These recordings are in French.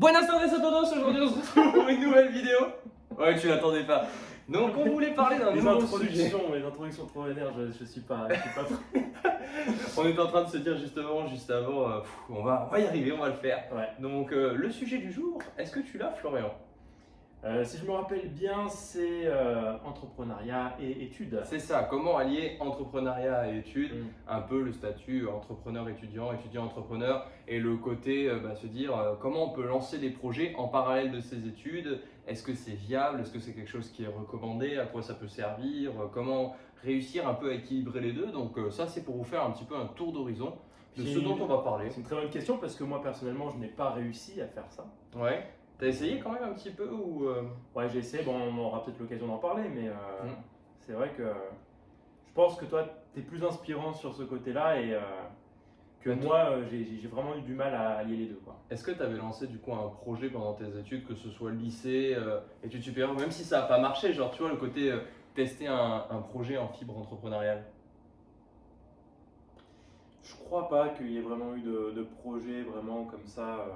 Buenas tardes a todos, aujourd'hui on se retrouve pour une nouvelle vidéo. Ouais, tu l'attendais pas. Donc on voulait parler d'un nouveau sujet. les introductions trop vénères, je, je suis pas, je suis pas trop- On est en train de se dire justement, juste avant, euh, pff, on, va, on va y arriver, on va le faire. Ouais. Donc euh, le sujet du jour, est-ce que tu l'as Florian? Euh, si je me rappelle bien, c'est euh, entrepreneuriat et études. C'est ça, comment allier entrepreneuriat et études Mm. un peu le statut entrepreneur-étudiant, étudiant-entrepreneur, et le côté euh, bah, se dire euh, comment on peut lancer des projets en parallèle de ses études, est-ce que c'est viable, est-ce que c'est quelque chose qui est recommandé, à quoi ça peut servir, euh, comment réussir un peu à équilibrer les deux? Donc euh, ça c'est pour vous faire un petit peu un tour d'horizon de ce dont on va parler. C'est une très bonne question parce que moi personnellement, je n'ai pas réussi à faire ça. Ouais. T'as essayé quand même un petit peu ou euh, Ouais, j'ai essayé, bon, on aura peut-être l'occasion d'en parler, mais euh, Mm. c'est vrai que je pense que toi, tu es plus inspirant sur ce côté-là et euh, que toi- moi, j'ai vraiment eu du mal à allier les deux. Est-ce que tu avais lancé du coup un projet pendant tes études, que ce soit lycée, études supérieures, même si ça n'a pas marché, genre tu vois le côté tester un, un projet en fibre entrepreneuriale? Je crois pas qu'il y ait vraiment eu de, de projet vraiment comme ça.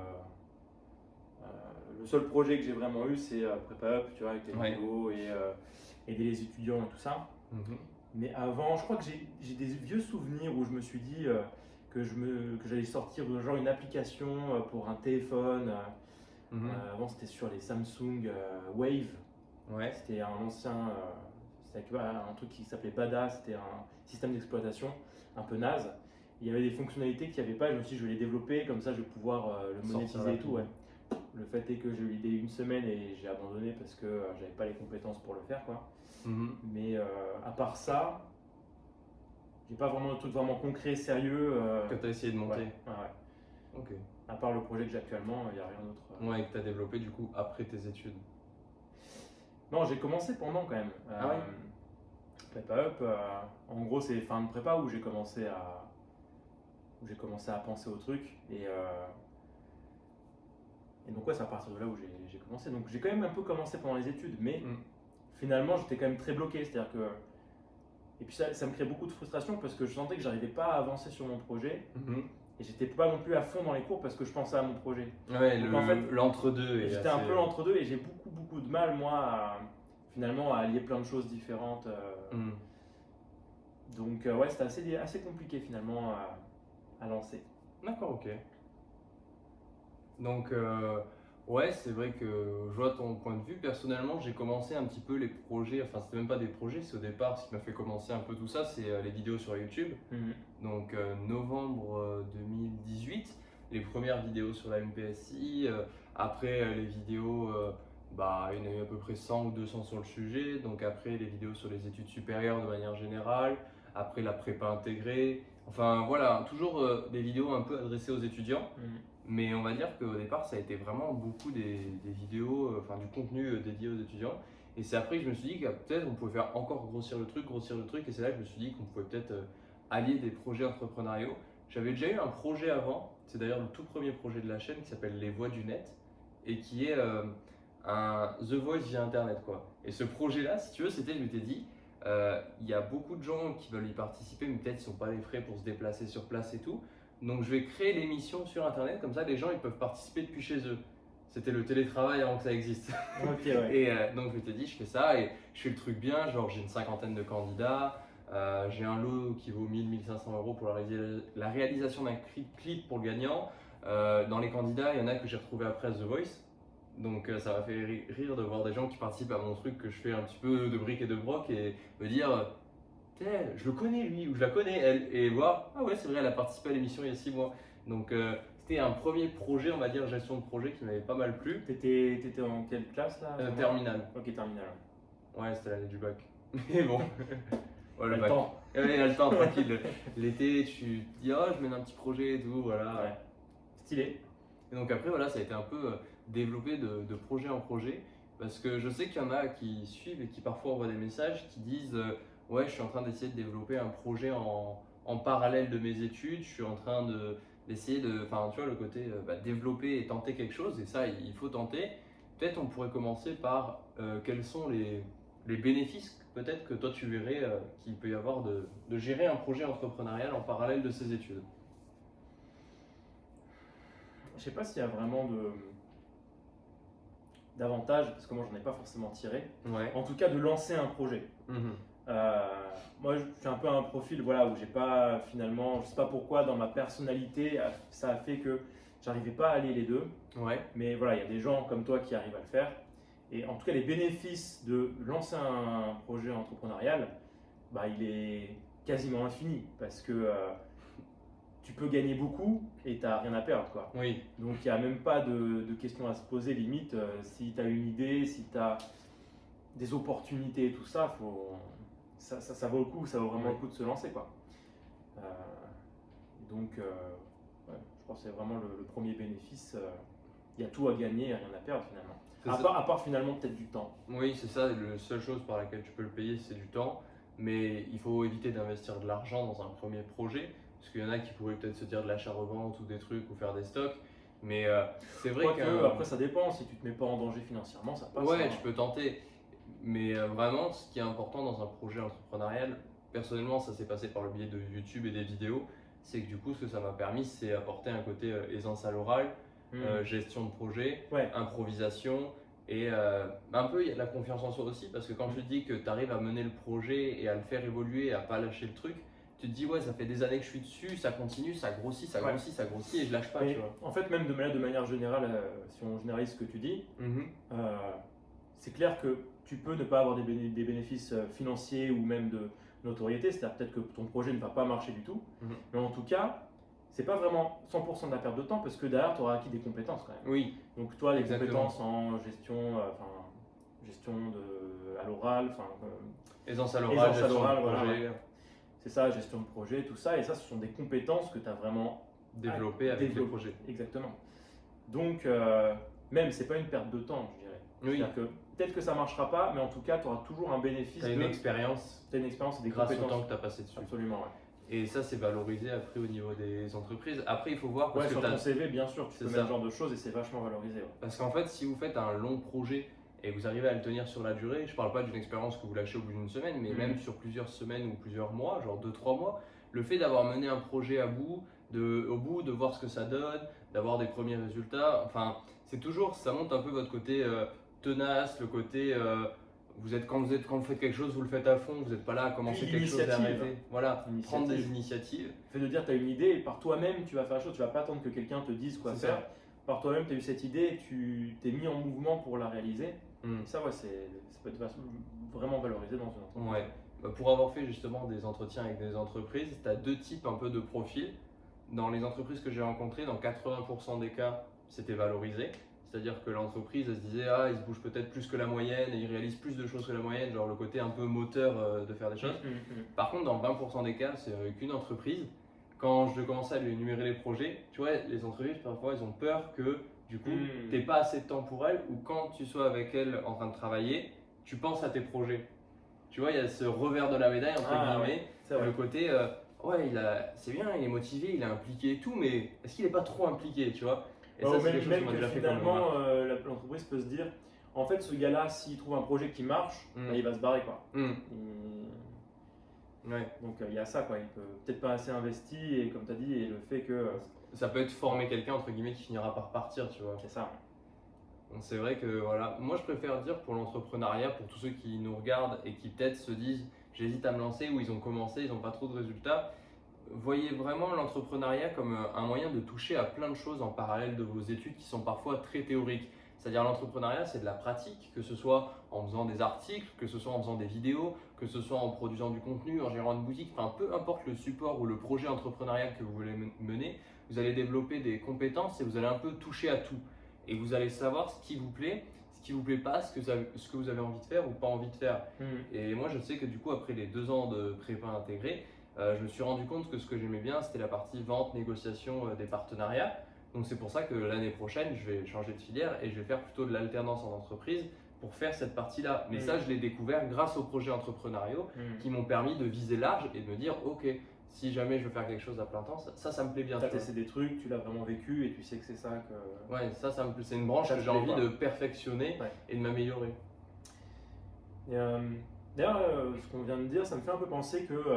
Euh, euh, le seul projet que j'ai vraiment eu, c'est euh, Prépa Up, tu vois, avec les Ouais. vidéos et euh, aider les étudiants et tout ça. Mais avant, je crois que j'ai des vieux souvenirs où je me suis dit euh, que j'allais sortir euh, genre une application euh, pour un téléphone. euh, Mhm. euh, avant, c'était sur les Samsung euh, Wave. Ouais. C'était un ancien, euh, un truc qui s'appelait Bada, c'était un système d'exploitation un peu naze. Il y avait des fonctionnalités qu'il n'y avait pas, je me suis dit je vais les développer, comme ça je vais pouvoir euh, le monétiser et tout. ouais. Le fait est que j'ai eu l'idée une semaine et j'ai abandonné parce que euh, j'avais pas les compétences pour le faire. Quoi. Mhm. Mais euh, à part ça, j'ai pas vraiment de truc vraiment concret, sérieux. euh, Que tu as essayé de monter ouais, ouais, ouais. Ok. À part le projet que j'ai actuellement, il n'y a rien d'autre. Ouais, et que tu as développé du coup après tes études. Non, j'ai commencé pendant quand même. Ah ouais Prépa Up, en gros, c'est fin de prépa où j'ai commencé à où j'ai commencé à penser au truc et euh, et donc ouais, c'est à partir de là où j'ai commencé. Donc j'ai quand même un peu commencé pendant les études, mais Mm. finalement j'étais quand même très bloqué, c'est-à-dire que et puis ça, ça me crée beaucoup de frustration parce que je sentais que j'arrivais pas à avancer sur mon projet et j'étais pas non plus à fond dans les cours parce que je pensais à mon projet. Ouais, Donc, le- en fait, l'entre-deux. J'étais un peu entre deux et j'ai beaucoup beaucoup de mal moi à, finalement à allier plein de choses différentes. euh, Mhm. donc euh, ouais, c'était assez, assez compliqué finalement à, à lancer. D'accord, ok. Donc, euh, ouais, c'est vrai que je vois ton point de vue. Personnellement, j'ai commencé un petit peu les projets, enfin, c'était même pas des projets, c'est au départ ce qui m'a fait commencer un peu tout ça, c'est euh, les vidéos sur YouTube. Donc, euh, novembre euh, 2018, les premières vidéos sur la MPSI. euh, après, les vidéos, bah, il y en a eu à peu près 100 ou 200 sur le sujet. Donc, après, les vidéos sur les études supérieures de manière générale. Après, la prépa intégrée. Enfin, voilà, toujours des vidéos un peu adressées aux étudiants. Mais on va dire qu'au départ, ça a été vraiment beaucoup des, vidéos, euh, enfin du contenu euh, dédié aux étudiants. Et c'est après que je me suis dit que peut-être on pouvait faire encore grossir le truc, grossir le truc. Et c'est là que je me suis dit qu'on pouvait peut-être euh, allier des projets entrepreneuriaux. J'avais déjà eu un projet avant, c'est d'ailleurs le tout premier projet de la chaîne qui s'appelle Les Voix du Net et qui est un The Voice via Internet. quoi. Et ce projet-là, si tu veux, c'était, je m'étais dit, il y a beaucoup de gens qui veulent y participer, mais peut-être ils n'ont pas les frais pour se déplacer sur place et tout. Donc je vais créer l'émission sur internet, comme ça les gens ils peuvent participer depuis chez eux. C'était le télétravail avant que ça existe. Ouais. Et euh, donc je m'étais dit je fais ça et je fais le truc bien, genre j'ai une cinquantaine de candidats, euh, j'ai un lot qui vaut 1000-1500 euros pour la, la réalisation d'un cli- clip pour le gagnant. Euh, dans les candidats, il y en a que j'ai retrouvé après The Voice. Donc ça m'a fait ri- rire de voir des gens qui participent à mon truc que je fais un petit peu de briques et de broc et me dire Je le connais lui ou je la connais elle et voir ah ouais c'est vrai elle a participé à l'émission il y a 6 mois. Donc euh, c'était un premier projet on va dire gestion de projet qui m'avait pas mal plu. T'étais, t'étais en quelle classe là Euh, terminal. Ok terminal. Ouais c'était l'année du bac. Mais bon. Ouais, le Le bac. temps. Ouais, il a le temps, tranquille. L'été, tu te dis, oh, je mène un petit projet et tout, voilà. Ouais. Stylé. Et donc après, voilà, ça a été un peu euh, développé de, de projet en projet. Parce que je sais qu'il y en a qui suivent et qui parfois envoient des messages qui disent, euh, ouais, je suis en train d'essayer de développer un projet en, en parallèle de mes études, je suis en train de d'essayer de, enfin, tu vois, le côté euh, bah, développer et tenter quelque chose, et ça, il faut tenter. Peut-être on pourrait commencer par euh, quels sont les, les bénéfices peut-être que toi tu verrais euh, qu'il peut y avoir de, de gérer un projet entrepreneurial en parallèle de ses études. Je sais pas s'il y a vraiment de, d'avantages, parce que moi j'en ai pas forcément tiré. Ouais. En tout cas, de lancer un projet. Mhm. Euh, moi, je suis un peu un profil voilà, où j'ai pas finalement, je sais pas pourquoi, dans ma personnalité, ça a fait que j'arrivais pas à allier les deux. Ouais. Mais voilà, il y a des gens comme toi qui arrivent à le faire. Et en tout cas, les bénéfices de lancer un projet entrepreneurial, bah, il est quasiment infini parce que euh, tu peux gagner beaucoup et tu n'as rien à perdre. Quoi. Oui. Donc il n'y a même pas de, de questions à se poser limite. euh, si tu as une idée, si tu as des opportunités et tout ça, faut, ça, ça, ça vaut le coup, ça vaut vraiment le coup de se lancer. Quoi. Euh, donc euh, ouais, je pense que c'est vraiment le, le premier bénéfice. euh, Il y a tout à gagner et rien à perdre finalement. À part, à part finalement peut-être du temps. Oui, c'est ça. La seule chose par laquelle tu peux le payer, c'est du temps. Mais il faut éviter d'investir de l'argent dans un premier projet. Parce qu'il y en a qui pourraient peut-être se dire de l'achat-revente ou des trucs ou faire des stocks. Mais euh, c'est vrai Quoique, que. après ça dépend, si tu te mets pas en danger financièrement, ça passe. Ouais, hein. tu peux tenter. Mais euh, vraiment, ce qui est important dans un projet entrepreneurial, personnellement, ça s'est passé par le biais de YouTube et des vidéos, c'est que du coup, ce que ça m'a permis, c'est apporter un côté euh, aisance à l'oral, Hmm. euh, gestion de projet, Ouais. improvisation. Et euh, un peu, il y a de la confiance en soi aussi, parce que quand tu te dis que tu arrives à mener le projet et à le faire évoluer, à pas lâcher le truc, tu te dis, ouais, ça fait des années que je suis dessus, ça continue, ça grossit, ça Ouais. grossit, ça grossit, et je lâche pas, tu vois. en fait, même de manière, de manière générale, euh, si on généralise ce que tu dis, Mhm. euh, c'est clair que tu peux ne pas avoir des, béné- des bénéfices euh, financiers ou même de notoriété, c'est-à-dire peut-être que ton projet ne va pas marcher du tout, Mhm. mais en tout cas, c'est pas vraiment 100% de la perte de temps parce que derrière, tu auras acquis des compétences quand même. Oui, Donc toi, les Exactement. compétences en gestion, euh, gestion de, à l'oral, enfin, euh, aisance à l'oral, Aisance à gestion de l'oral, voilà, projet, c'est ça, gestion de projet, tout ça, et ça, ce sont des compétences que tu as vraiment développer avec les développe- projets. Exactement. Donc, euh, même, c'est pas une perte de temps, je dirais. Oui, C'est-à-dire que peut-être que ça marchera pas, mais en tout cas, tu auras toujours un bénéfice tu as de une expérience t'as une expérience et des grâce au compétences. temps que tu as passé dessus. Absolument, ouais. Et ça, c'est valorisé après au niveau des entreprises. Après, il faut voir parce Ouais, que sur ton CV, bien sûr, tu peux mettre ce genre de choses et c'est vachement valorisé. ouais. Parce qu'en fait, si vous faites un long projet et vous arrivez à le tenir sur la durée, je parle pas d'une expérience que vous lâchez au bout d'une semaine, mais Mhm. même sur plusieurs semaines ou plusieurs mois, genre 2-3 mois, le fait d'avoir mené un projet à bout, de, au bout, de voir ce que ça donne, d'avoir des premiers résultats, enfin, c'est toujours, ça monte un peu votre côté euh, tenace, le côté. euh, vous êtes, quand, vous êtes, quand vous faites quelque chose, vous le faites à fond, vous n'êtes pas là à commencer quelque chose et arrêter. Voilà, prendre des initiatives. Le fait de dire tu as une idée et par toi-même, tu vas faire la chose, tu vas pas attendre que quelqu'un te dise quoi faire. ça. Par toi-même, tu as eu cette idée et tu t'es mis en mouvement pour la réaliser. Et ça, ouais, c'est, ça peut être vraiment valorisé dans une entreprise. Ouais. Bah, Pour avoir fait justement des entretiens avec des entreprises, tu as deux types un peu de profils. Dans les entreprises que j'ai rencontrées, dans 80% des cas, c'était valorisé. C'est-à-dire que l'entreprise, se disait, ah, il se bouge peut-être plus que la moyenne et il réalise plus de choses que la moyenne, genre le côté un peu moteur euh, de faire des choses. Mhm, mhm. Par contre, dans 20% des cas, c'est avec une entreprise. Quand je commençais à lui énumérer les projets, tu vois, les entreprises, parfois, ils ont peur que, du coup, tu pas assez de temps pour elles ou quand tu sois avec elles en train de travailler, tu penses à tes projets. Tu vois, il y a ce revers de la médaille, entre Ah, guillemets, le côté, euh, ouais, il a, c'est bien, il est motivé, il est impliqué et tout, mais est-ce qu'il n'est pas trop impliqué, tu vois? Et Ouais, ça, c'est quelque chose déjà fait comme finalement, euh, l'entreprise peut se dire en fait, ce gars-là, s'il trouve un projet qui marche, Mm. bah, il va se barrer. Quoi. Et- ouais. Donc, euh, il y a ça, quoi. il peut peut-être pas assez investi, et comme tu as dit, et le fait que. euh, Ça peut être former quelqu'un, entre guillemets, qui finira par partir, tu vois. c'est ça. Donc c'est vrai que voilà, moi je préfère dire pour l'entrepreneuriat, pour tous ceux qui nous regardent et qui peut-être se disent j'hésite à me lancer ou ils ont commencé, ils n'ont pas trop de résultats, voyez vraiment l'entrepreneuriat comme euh, un moyen de toucher à plein de choses en parallèle de vos études qui sont parfois très théoriques. C'est-à-dire l'entrepreneuriat c'est de la pratique, que ce soit en faisant des articles, que ce soit en faisant des vidéos, que ce soit en produisant du contenu, en gérant une boutique, enfin peu importe le support ou le projet entrepreneurial que vous voulez men- mener, vous allez développer des compétences et vous allez un peu toucher à tout et vous allez savoir ce qui vous plaît, ce qui vous plaît pas, ce que, vous avez, ce que vous avez envie de faire ou pas envie de faire. Mhm. Et moi, je sais que du coup, après les deux ans de prépa intégrée, je me suis rendu compte que ce que j'aimais bien, c'était la partie vente, négociation euh, des partenariats. Donc c'est pour ça que l'année prochaine, je vais changer de filière et je vais faire plutôt de l'alternance en entreprise pour faire cette partie-là. Mais Mhm. ça, je l'ai découvert grâce aux projets entrepreneuriaux Mhm. qui m'ont permis de viser large et de me dire, ok, si jamais je veux faire quelque chose à plein temps, ça, ça, ça me plaît bien. Tu as testé des trucs, tu l'as vraiment vécu, et tu sais que c'est ça que. Ouais, ça, ça me plaît. C'est une branche Ça que j'ai envie de perfectionner Ouais. et de m'améliorer. Et, euh, D'ailleurs, euh, ce qu'on vient de dire, ça me fait un peu penser qu'il peut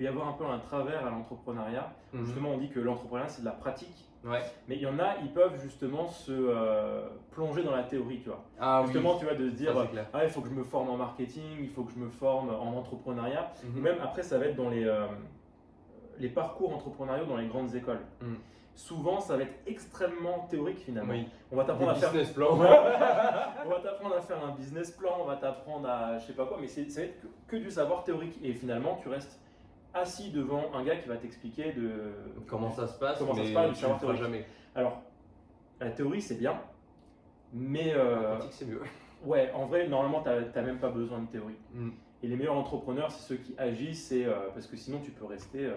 y avoir un peu un travers à l'entrepreneuriat. Mhm. Justement, on dit que l'entrepreneuriat, c'est de la pratique. Ouais. Mais il y en a, ils peuvent justement se euh, plonger dans la théorie, tu vois. Ah, justement, tu vois, de se dire, Ça, ah, il faut que je me forme en marketing, il faut que je me forme en entrepreneuriat. Mhm. Même après, ça va être dans les, euh, les parcours entrepreneuriaux dans les grandes écoles. Mm. Souvent, ça va être extrêmement théorique finalement. Oui. On va t'apprendre à faire business plans. Ouais. on va t'apprendre à faire un business plan, on va t'apprendre à je sais pas quoi, mais c'est, ça va être que, que du savoir théorique. Et finalement, tu restes assis devant un gars qui va t'expliquer de Comment ça se passe, Comment ça mais se passe, du tu le savoir jamais. Alors, la théorie, c'est bien, mais euh, c'est mieux. ouais, en vrai, normalement, tu n'as même pas besoin de théorie. Mm. Et les meilleurs entrepreneurs, c'est ceux qui agissent, et, euh, parce que sinon, tu peux rester euh,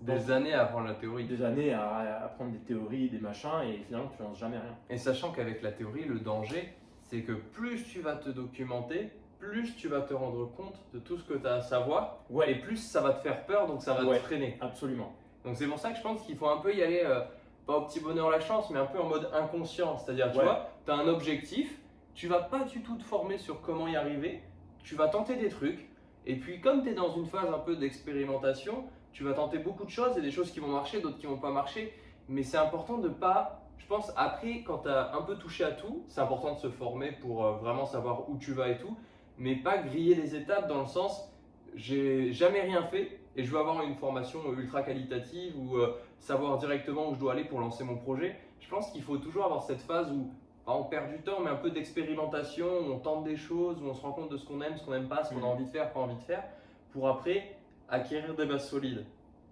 Des années à apprendre la théorie. des années à, à apprendre des théories, des machins, et finalement, tu lances jamais rien. Et sachant qu'avec la théorie, le danger, c'est que plus tu vas te documenter, plus tu vas te rendre compte de tout ce que tu as à savoir, Ouais, et plus ça va te faire peur, donc ça va Ouais. te freiner. absolument. Donc c'est pour ça que je pense qu'il faut un peu y aller, euh, pas au petit bonheur la chance, mais un peu en mode inconscient. C'est-à-dire, tu Ouais. vois, tu as un objectif, tu vas pas du tout te former sur comment y arriver, tu vas tenter des trucs, et puis comme tu es dans une phase un peu d'expérimentation, tu vas tenter beaucoup de choses, et des choses qui vont marcher, d'autres qui vont pas marcher, mais c'est important de pas, je pense, après, quand tu as un peu touché à tout, c'est important de se former pour euh, vraiment savoir où tu vas et tout, mais pas griller les étapes dans le sens, j'ai jamais rien fait, et je veux avoir une formation ultra qualitative ou euh, savoir directement où je dois aller pour lancer mon projet. Je pense qu'il faut toujours avoir cette phase où pas on perd du temps, mais un peu d'expérimentation, où on tente des choses, où on se rend compte de ce qu'on aime, ce qu'on n'aime pas, ce qu'on a Mhm. envie de faire, pas envie de faire, pour après acquérir des bases solides.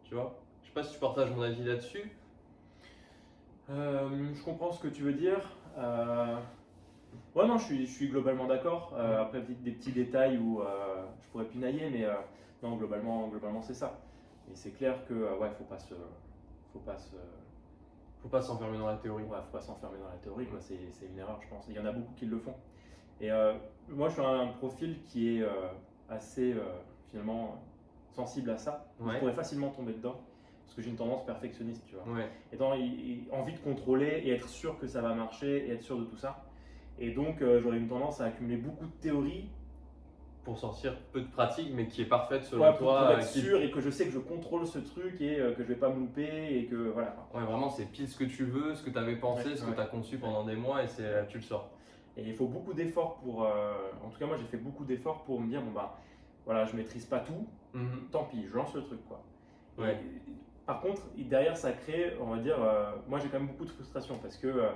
Tu vois Je sais pas si tu partages mon avis là-dessus. Euh, je comprends ce que tu veux dire. Euh, Ouais, non, je suis, je suis globalement d'accord. Euh, après, des, petits détails où je pourrais pinailler, mais non, globalement, globalement c'est ça. Et c'est clair que, ouais, faut pas se. Faut pas se. Faut pas s'enfermer dans la théorie. Ouais, faut pas s'enfermer dans la théorie, quoi. C'est, c'est une erreur, je pense. Il y en a beaucoup qui le font. Et moi, je suis un profil qui est assez, finalement, sensible à ça. Je pourrais facilement tomber dedans, parce que j'ai une tendance perfectionniste, tu vois Ouais. il- envie de contrôler et être sûr que ça va marcher et être sûr de tout ça. Et donc euh, j'aurais une tendance à accumuler beaucoup de théories Pour sortir peu de pratique, mais qui est parfaite selon ouais, pour, toi. pour être qui- sûr et que je sais que je contrôle ce truc et euh, que je vais pas me louper et que voilà. Ouais, vraiment, c'est pile ce que tu veux, ce que tu avais pensé, Ouais, ce que tu as conçu pendant des mois, et c'est tu le sors. Et il faut beaucoup d'efforts pour. euh, en tout cas moi j'ai fait beaucoup d'efforts pour me dire bon bah voilà je maîtrise pas tout, Mhm. tant pis je lance le truc quoi. Et par contre derrière ça crée on va dire euh, moi j'ai quand même beaucoup de frustration parce que euh,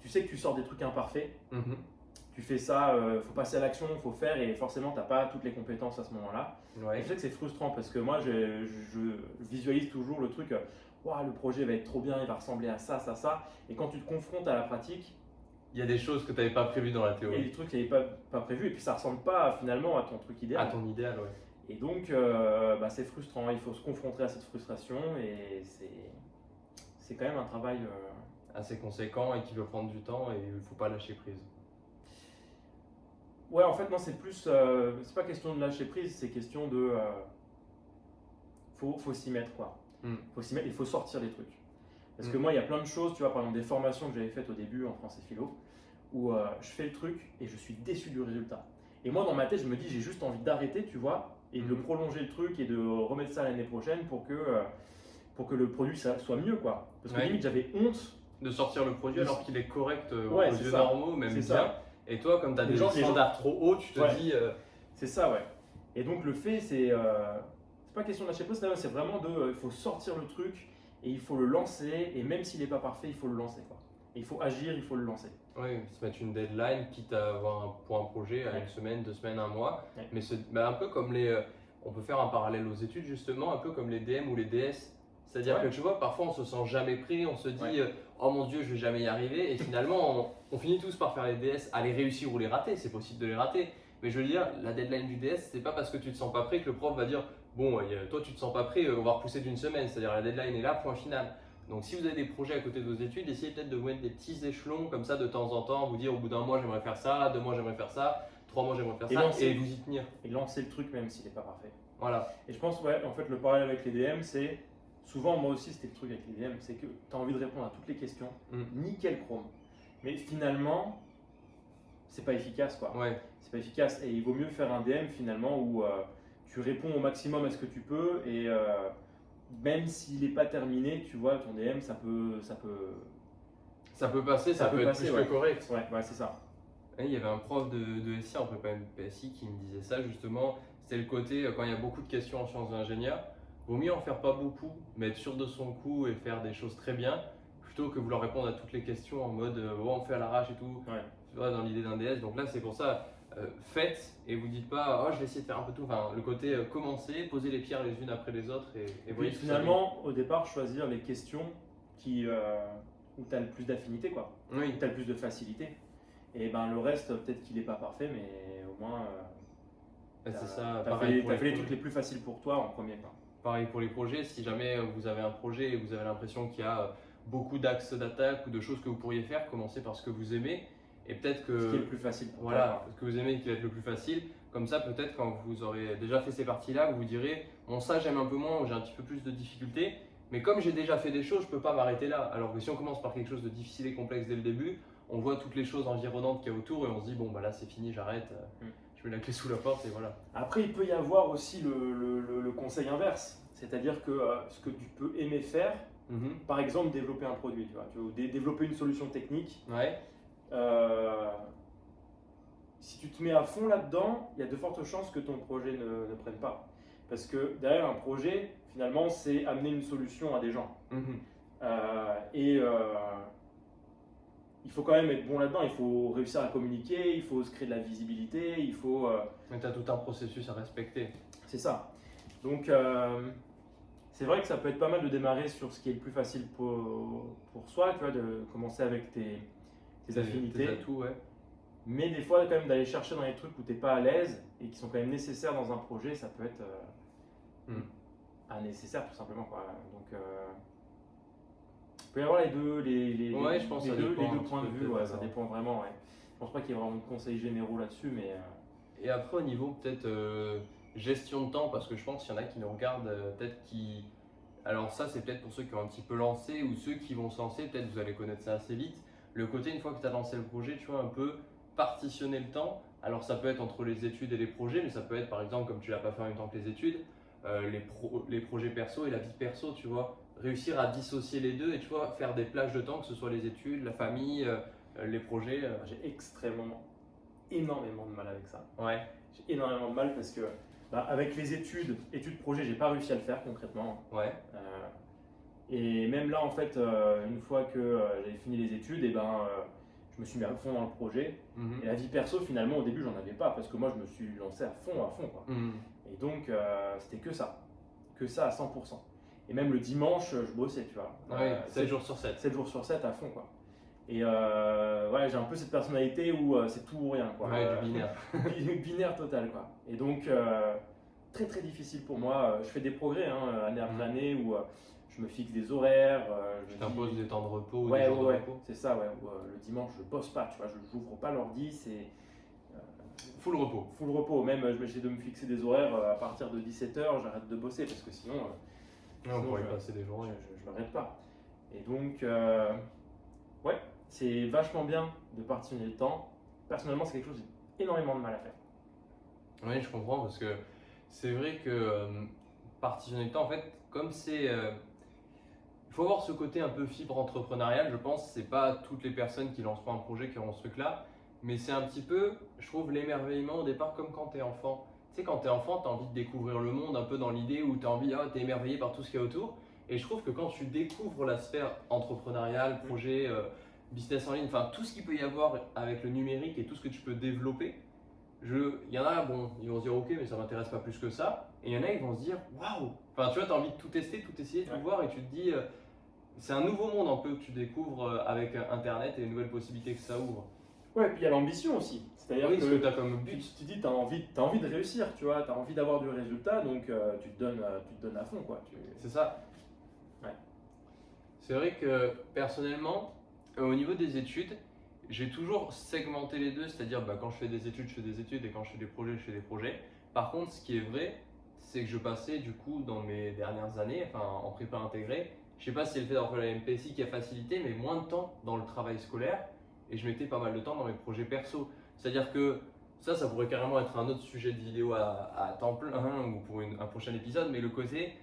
tu sais que tu sors des trucs imparfaits Mhm. tu fais ça, il faut passer à l'action, il faut faire, et forcément, tu n'as pas toutes les compétences à ce moment-là. Ouais. je sais que c'est frustrant parce que moi, je, je visualise toujours le truc, euh, Ouah, le projet va être trop bien, il va ressembler à ça, ça, ça. Et quand tu te confrontes à la pratique, Il y a des choses que tu n'avais pas prévues dans la il y a théorie. des trucs qui n'avaient pas, pas prévus, et puis ça ressemble pas finalement à ton truc À idéal. ton idéal, ouais. Et donc, euh, bah, c'est frustrant, il faut se confronter à cette frustration, et c'est quand même un travail. euh, Assez conséquent et qui veut prendre du temps et il faut pas lâcher prise. Ouais, en fait, non, c'est plus. euh, c'est pas question de lâcher prise, c'est question de. faut faut s'y mettre, quoi. Mm. faut s'y mettre, il faut sortir des trucs. Parce que Mm. moi, il y a plein de choses, tu vois, par exemple, des formations que j'avais faites au début en français philo, où je fais le truc et je suis déçu du résultat. Et moi, dans ma tête, je me dis, j'ai juste envie d'arrêter, tu vois, et de Mhm. prolonger le truc et de remettre ça l'année prochaine pour que, euh, pour que le produit ça- soit mieux, quoi. Parce que Ouais. limite, j'avais honte. De sortir le produit alors qu'il est correct euh, Ouais, aux yeux ça. normaux, même bien. ça. Et toi, comme tu as Les des gens- standards trop hauts, tu te Ouais. dis. euh, C'est ça, ouais. Et donc, le fait, c'est. euh, c'est pas question de lâcher prise, c'est- vraiment de. Il faut sortir le truc et il faut le lancer, et même s'il n'est pas parfait, il faut le lancer, quoi. Il faut agir, il faut le lancer. Ouais, se mettre une deadline, quitte à avoir un, pour un projet à Ouais. une semaine, deux semaines, un mois. Ouais. Mais se- bah, un peu comme les. euh, on peut faire un parallèle aux études, justement, un peu comme les DM ou les DS. C'est-à-dire Ouais. que tu vois, parfois on se sent jamais prêt, on se dit euh, oh mon dieu, je vais jamais y arriver. Et finalement, on, on finit tous par faire les DS, à les réussir ou les rater. C'est possible de les rater. Mais je veux dire, la deadline du DS, c'est pas parce que tu te sens pas prêt que le prof va dire bon, euh, toi tu te sens pas prêt, on va repousser d'une semaine. C'est-à-dire la deadline est là, point final. Donc si vous avez des projets à côté de vos études, essayez peut-être de vous mettre des petits échelons comme ça de temps en temps, vous dire au bout d'un mois j'aimerais faire ça, deux mois j'aimerais faire ça, trois mois j'aimerais faire Et ça, lancer. et vous y tenir. Et lancer le truc, même s'il n'est pas parfait. Voilà. Et je pense, ouais, en fait, le parallèle avec les DM, c'est. Souvent, moi aussi, c'était le truc avec les DM, c'est que tu as envie de répondre à toutes les questions, Mm. nickel chrome. Mais finalement, c'est pas efficace, quoi. Ouais. c'est pas efficace. Et il vaut mieux faire un DM finalement où euh, tu réponds au maximum à ce que tu peux et euh, même s'il n'est pas terminé, tu vois, ton DM, ça peut, ça peut, ça peut passer, ça, peut, être plus que correct. Ouais, c'est ça. il y avait un prof de, de SI en prépa PSI qui me disait ça justement. C'est le côté euh, quand il y a beaucoup de questions en sciences d'ingénieur, vaut mieux en faire pas beaucoup, mais être sûr de son coup et faire des choses très bien, plutôt que vouloir répondre à toutes les questions en mode euh, oh, on fait à l'arrache et tout. Tu vois, dans l'idée d'un DS. Donc là, c'est pour ça, euh, faites et vous dites pas oh je vais essayer de faire un peu tout. Enfin, le côté euh, commencer, poser les pierres les unes après les autres et, et, finalement, au départ, choisir les questions qui, euh, où tu as le plus d'affinité, quoi. Oui. Où tu as le plus de facilité. Et ben le reste, peut-être qu'il n'est pas parfait, mais au moins. c'est ça. Tu as fait, les, les trucs les plus faciles pour toi en premier. Quoi. Pareil pour les projets. Si jamais vous avez un projet et vous avez l'impression qu'il y a beaucoup d'axes d'attaque ou de choses que vous pourriez faire, commencez par ce que vous aimez et peut-être que. Ce qui est le plus facile. voilà, ce que vous aimez qui va être le plus facile. Comme ça, peut-être quand vous aurez déjà fait ces parties-là, vous vous direz Bon, ça j'aime un peu moins ou j'ai un petit peu plus de difficultés. Mais comme j'ai déjà fait des choses, je ne peux pas m'arrêter là. Alors que si on commence par quelque chose de difficile et complexe dès le début, on voit toutes les choses environnantes qu'il y a autour et on se dit Bon, bah là c'est fini, j'arrête. Mm. Je mets la clé sous la porte et voilà. Après, il peut y avoir aussi le, conseil inverse. C'est-à-dire que euh, ce que tu peux aimer faire, mm-hmm. par exemple, développer un produit, tu vois, tu veux développer une solution technique. Ouais euh, si tu te mets à fond là-dedans, il y a de fortes chances que ton projet ne, prenne pas. Parce que derrière un projet, finalement, c'est amener une solution à des gens. Mhm. Euh, et euh, il faut quand même être bon là-dedans. Il faut réussir à communiquer, il faut se créer de la visibilité, il faut. Mais tu as tout un processus à respecter. C'est ça. Donc, c'est vrai que ça peut être pas mal de démarrer sur ce qui est le plus facile pour, pour soi, tu vois, de commencer avec tes, tes affinités. ouais. Mais des fois, quand même, d'aller chercher dans les trucs où tu n'es pas à l'aise et qui sont quand même nécessaires dans un projet, ça peut être euh, hmm. nécessaire tout simplement. Quoi. Donc, euh, il peut y avoir les deux, les, les, ouais, je pense les, deux, les deux points de vue, ouais, ça dépend vraiment. Ouais. Je pense pas qu'il y ait vraiment de conseils généraux là-dessus, mais. Euh, et après, au niveau peut-être gestion de temps, parce que je pense qu'il y en a qui nous regardent, peut-être qui. Alors, ça, c'est peut-être pour ceux qui ont un petit peu lancé ou ceux qui vont se lancer, peut-être vous allez connaître ça assez vite le côté, une fois que tu as lancé le projet, tu vois, un peu partitionner le temps. Alors ça peut être entre les études et les projets, mais ça peut être par exemple, comme tu l'as pas fait en même temps que les études, euh, les, les projets perso et la vie perso, tu vois. Réussir à dissocier les deux et tu vois, faire des plages de temps, que ce soit les études, la famille, euh, les projets. Euh. J'ai extrêmement, énormément de mal avec ça. Ouais. J'ai énormément de mal parce que bah, avec les études, études projet, j'ai pas réussi à le faire concrètement. Ouais. Et même là, en fait, euh, une fois que euh, j'avais fini les études, et eh ben, euh, je me suis mis à fond dans le projet. Mhm. Et la vie perso, finalement, au début, j'en avais pas parce que moi, je me suis lancé à fond, à fond. Quoi. Mhm. Et donc, c'était que ça. Que ça à 100%. Et même le dimanche, je bossais, tu vois. Ouais, 7 jours sur 7. 7 jours sur 7 à fond, quoi. Et ouais, j'ai un peu cette personnalité où c'est tout ou rien, quoi. Ouais, du binaire. binaire total, quoi. Et donc, très très difficile pour moi. Je fais des progrès, hein, année après mhm. année, où je me fixe des horaires. Euh, je t'impose des temps de repos Ouais, ouais, ouais. C'est ça, ouais. Euh, le dimanche, je bosse pas, tu vois, je n'ouvre pas l'ordi, c'est. Euh, full repos. Full repos. Même, je vais essayer de me fixer des horaires à partir de 17h, j'arrête de bosser parce que sinon. on pourrait passer des journées. Je ne m'arrête pas. Et donc, ouais, c'est vachement bien de partitionner le temps. Personnellement, c'est quelque chose que j'ai énormément de mal à faire. Oui, je comprends parce que c'est vrai que partitionner le temps, en fait, comme c'est il faut avoir ce côté un peu fibre entrepreneuriale, je pense. C'est pas toutes les personnes qui lancent pas un projet qui auront ce truc-là, mais c'est un petit peu, je trouve, l'émerveillement au départ, comme quand tu es enfant. Tu sais, quand tu es enfant, tu as envie de découvrir le monde un peu dans l'idée où tu as envie, ah, tu es émerveillé par tout ce qu'il y a autour. Et je trouve que quand tu découvres la sphère entrepreneuriale, projet, euh, business en ligne, enfin tout ce qu'il peut y avoir avec le numérique et tout ce que tu peux développer, il y en a, bon, ils vont se dire ok, mais ça m'intéresse pas plus que ça. Et il y en a, ils vont se dire waouh. Enfin, tu vois, tu as envie de tout tester, tout essayer, tout voir, et tu te dis, euh, c'est un nouveau monde un peu que tu découvres euh, avec Internet et les nouvelles possibilités que ça ouvre. Ouais, et puis il y a l'ambition aussi. C'est-à-dire que, tu as comme but. Tu, te dis, tu as envie, as envie de réussir, tu vois, tu as envie d'avoir du résultat, donc euh, tu, te donnes, euh, tu te donnes à fond. quoi. C'est ça. Ouais. C'est vrai que personnellement, au niveau des études, j'ai toujours segmenté les deux, c'est-à-dire bah, quand je fais des études, je fais des études et quand je fais des projets, je fais des projets. Par contre, ce qui est vrai, c'est que je passais du coup dans mes dernières années, enfin en prépa intégrée, je sais pas si c'est le fait d'avoir la MPSI qui a facilité, mais moins de temps dans le travail scolaire et je mettais pas mal de temps dans mes projets perso. C'est-à-dire que ça, ça pourrait carrément être un autre sujet de vidéo à, temps plein ou pour un prochain épisode, mais le côté,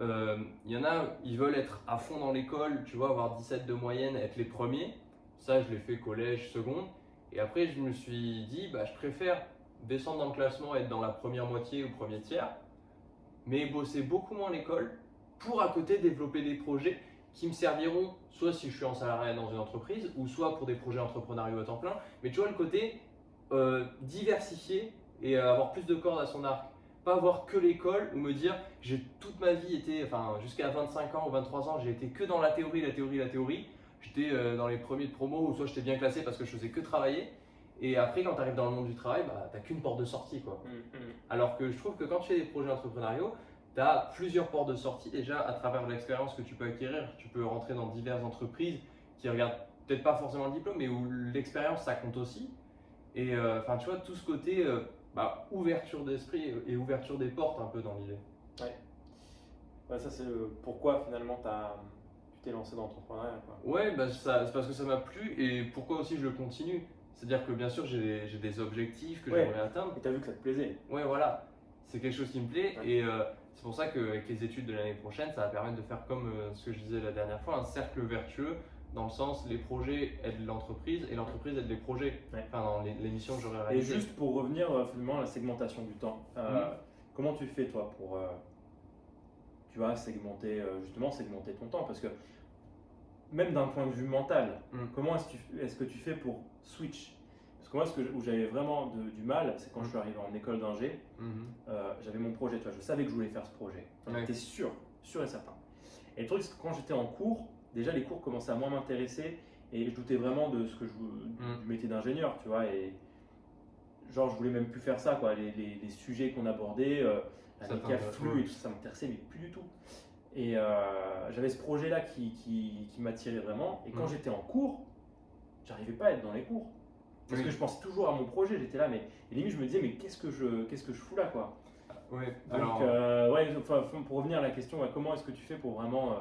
euh, il y en a, ils veulent être à fond dans l'école, tu vois, avoir 17 de moyenne, être les premiers. Ça, je l'ai fait collège, seconde. Et après, je me suis dit, bah, je préfère descendre dans le classement, être dans la première moitié ou premier tiers, mais bosser beaucoup moins l'école pour à côté développer des projets qui me serviront soit si je suis en salariat dans une entreprise ou soit pour des projets entrepreneuriaux à temps plein. Mais tu vois le côté euh, diversifié et avoir plus de cordes à son arc. Pas avoir que l'école ou me dire j'ai toute ma vie été, enfin jusqu'à 25 ans ou 23 ans, j'ai été que dans la théorie, la théorie, la théorie. J'étais euh, dans les premiers de promo ou soit j'étais bien classé parce que je faisais que travailler. Et après, quand tu arrives dans le monde du travail, bah, tu n'as qu'une porte de sortie. Quoi. Mmh, mmh. Alors que je trouve que quand tu fais des projets entrepreneuriaux, tu as plusieurs portes de sortie. Déjà, à travers l'expérience que tu peux acquérir, tu peux rentrer dans diverses entreprises qui regardent peut-être pas forcément le diplôme, mais où l'expérience, ça compte aussi. Et euh, enfin, tu vois, tout ce côté euh, bah, ouverture d'esprit et ouverture des portes un peu dans l'idée. Ouais. ça, c'est pourquoi finalement as, tu t'es lancé dans l'entrepreneuriat. Ouais, bah, c'est parce que ça m'a plu et pourquoi aussi je le continue. C'est-à-dire que bien sûr, j'ai des, objectifs que j'aimerais atteindre. Et tu as vu que ça te plaisait. Ouais, voilà. C'est quelque chose qui me plaît. Et euh, c'est pour ça qu'avec les études de l'année prochaine, ça va permettre de faire comme euh, ce que je disais la dernière fois, un cercle vertueux dans le sens les projets aident l'entreprise et l'entreprise aide les projets. Enfin, dans l'émission que j'aurais réalisée. Et juste pour revenir euh, finalement à la segmentation du temps, mm. comment tu fais toi pour tu vas segmenter justement segmenter ton temps? Parce que même d'un point de vue mental, mm. comment est-ce que tu fais pour switch? Parce que moi, ce que, où j'avais vraiment du mal, c'est quand je suis arrivé en école d'ingé, mm-hmm. euh, j'avais mon projet, je savais que je voulais faire ce projet. J'étais sûr, sûr et certain. Et le truc, c'est que quand j'étais en cours, déjà les cours commençaient à moins m'intéresser et je doutais vraiment de ce que je, mm. du métier d'ingénieur, tu vois. Et genre, je voulais même plus faire ça, quoi. Les, les, sujets qu'on abordait, euh, avec flux et tout ça, ça m'intéressait, mais plus du tout. Et euh, j'avais ce projet-là qui, qui, qui m'attirait vraiment. Et quand mm. j'étais en cours, j'arrivais pas à être dans les cours. Parce que je pensais toujours à mon projet, j'étais là, mais et limite je me disais, mais qu'est-ce que je, qu'est-ce que je fous là, quoi? Ouais, Donc, euh, ouais, pour revenir à la question, comment est-ce que tu fais pour vraiment euh,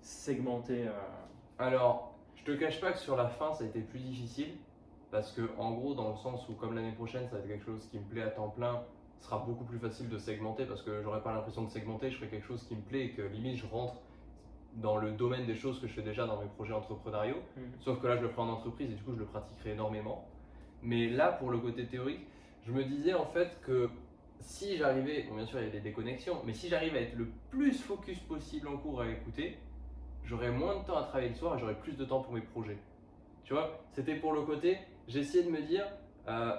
segmenter Alors, je te cache pas que sur la fin, ça a été plus difficile. Parce que, en gros, dans le sens où, comme l'année prochaine, ça va être quelque chose qui me plaît à temps plein, sera beaucoup plus facile de segmenter parce que j'aurais pas l'impression de segmenter, je ferai quelque chose qui me plaît et que limite je rentre dans le domaine des choses que je fais déjà dans mes projets entrepreneuriaux. Mmh. Sauf que là, je le ferai en entreprise et du coup, je le pratiquerai énormément. Mais là, pour le côté théorique, je me disais en fait que si j'arrivais, bon, bien sûr, il y a des déconnexions, mais si j'arrive à être le plus focus possible en cours à écouter, j'aurais moins de temps à travailler le soir et j'aurais plus de temps pour mes projets. Tu vois, c'était pour le côté, j'essayais de me dire, euh,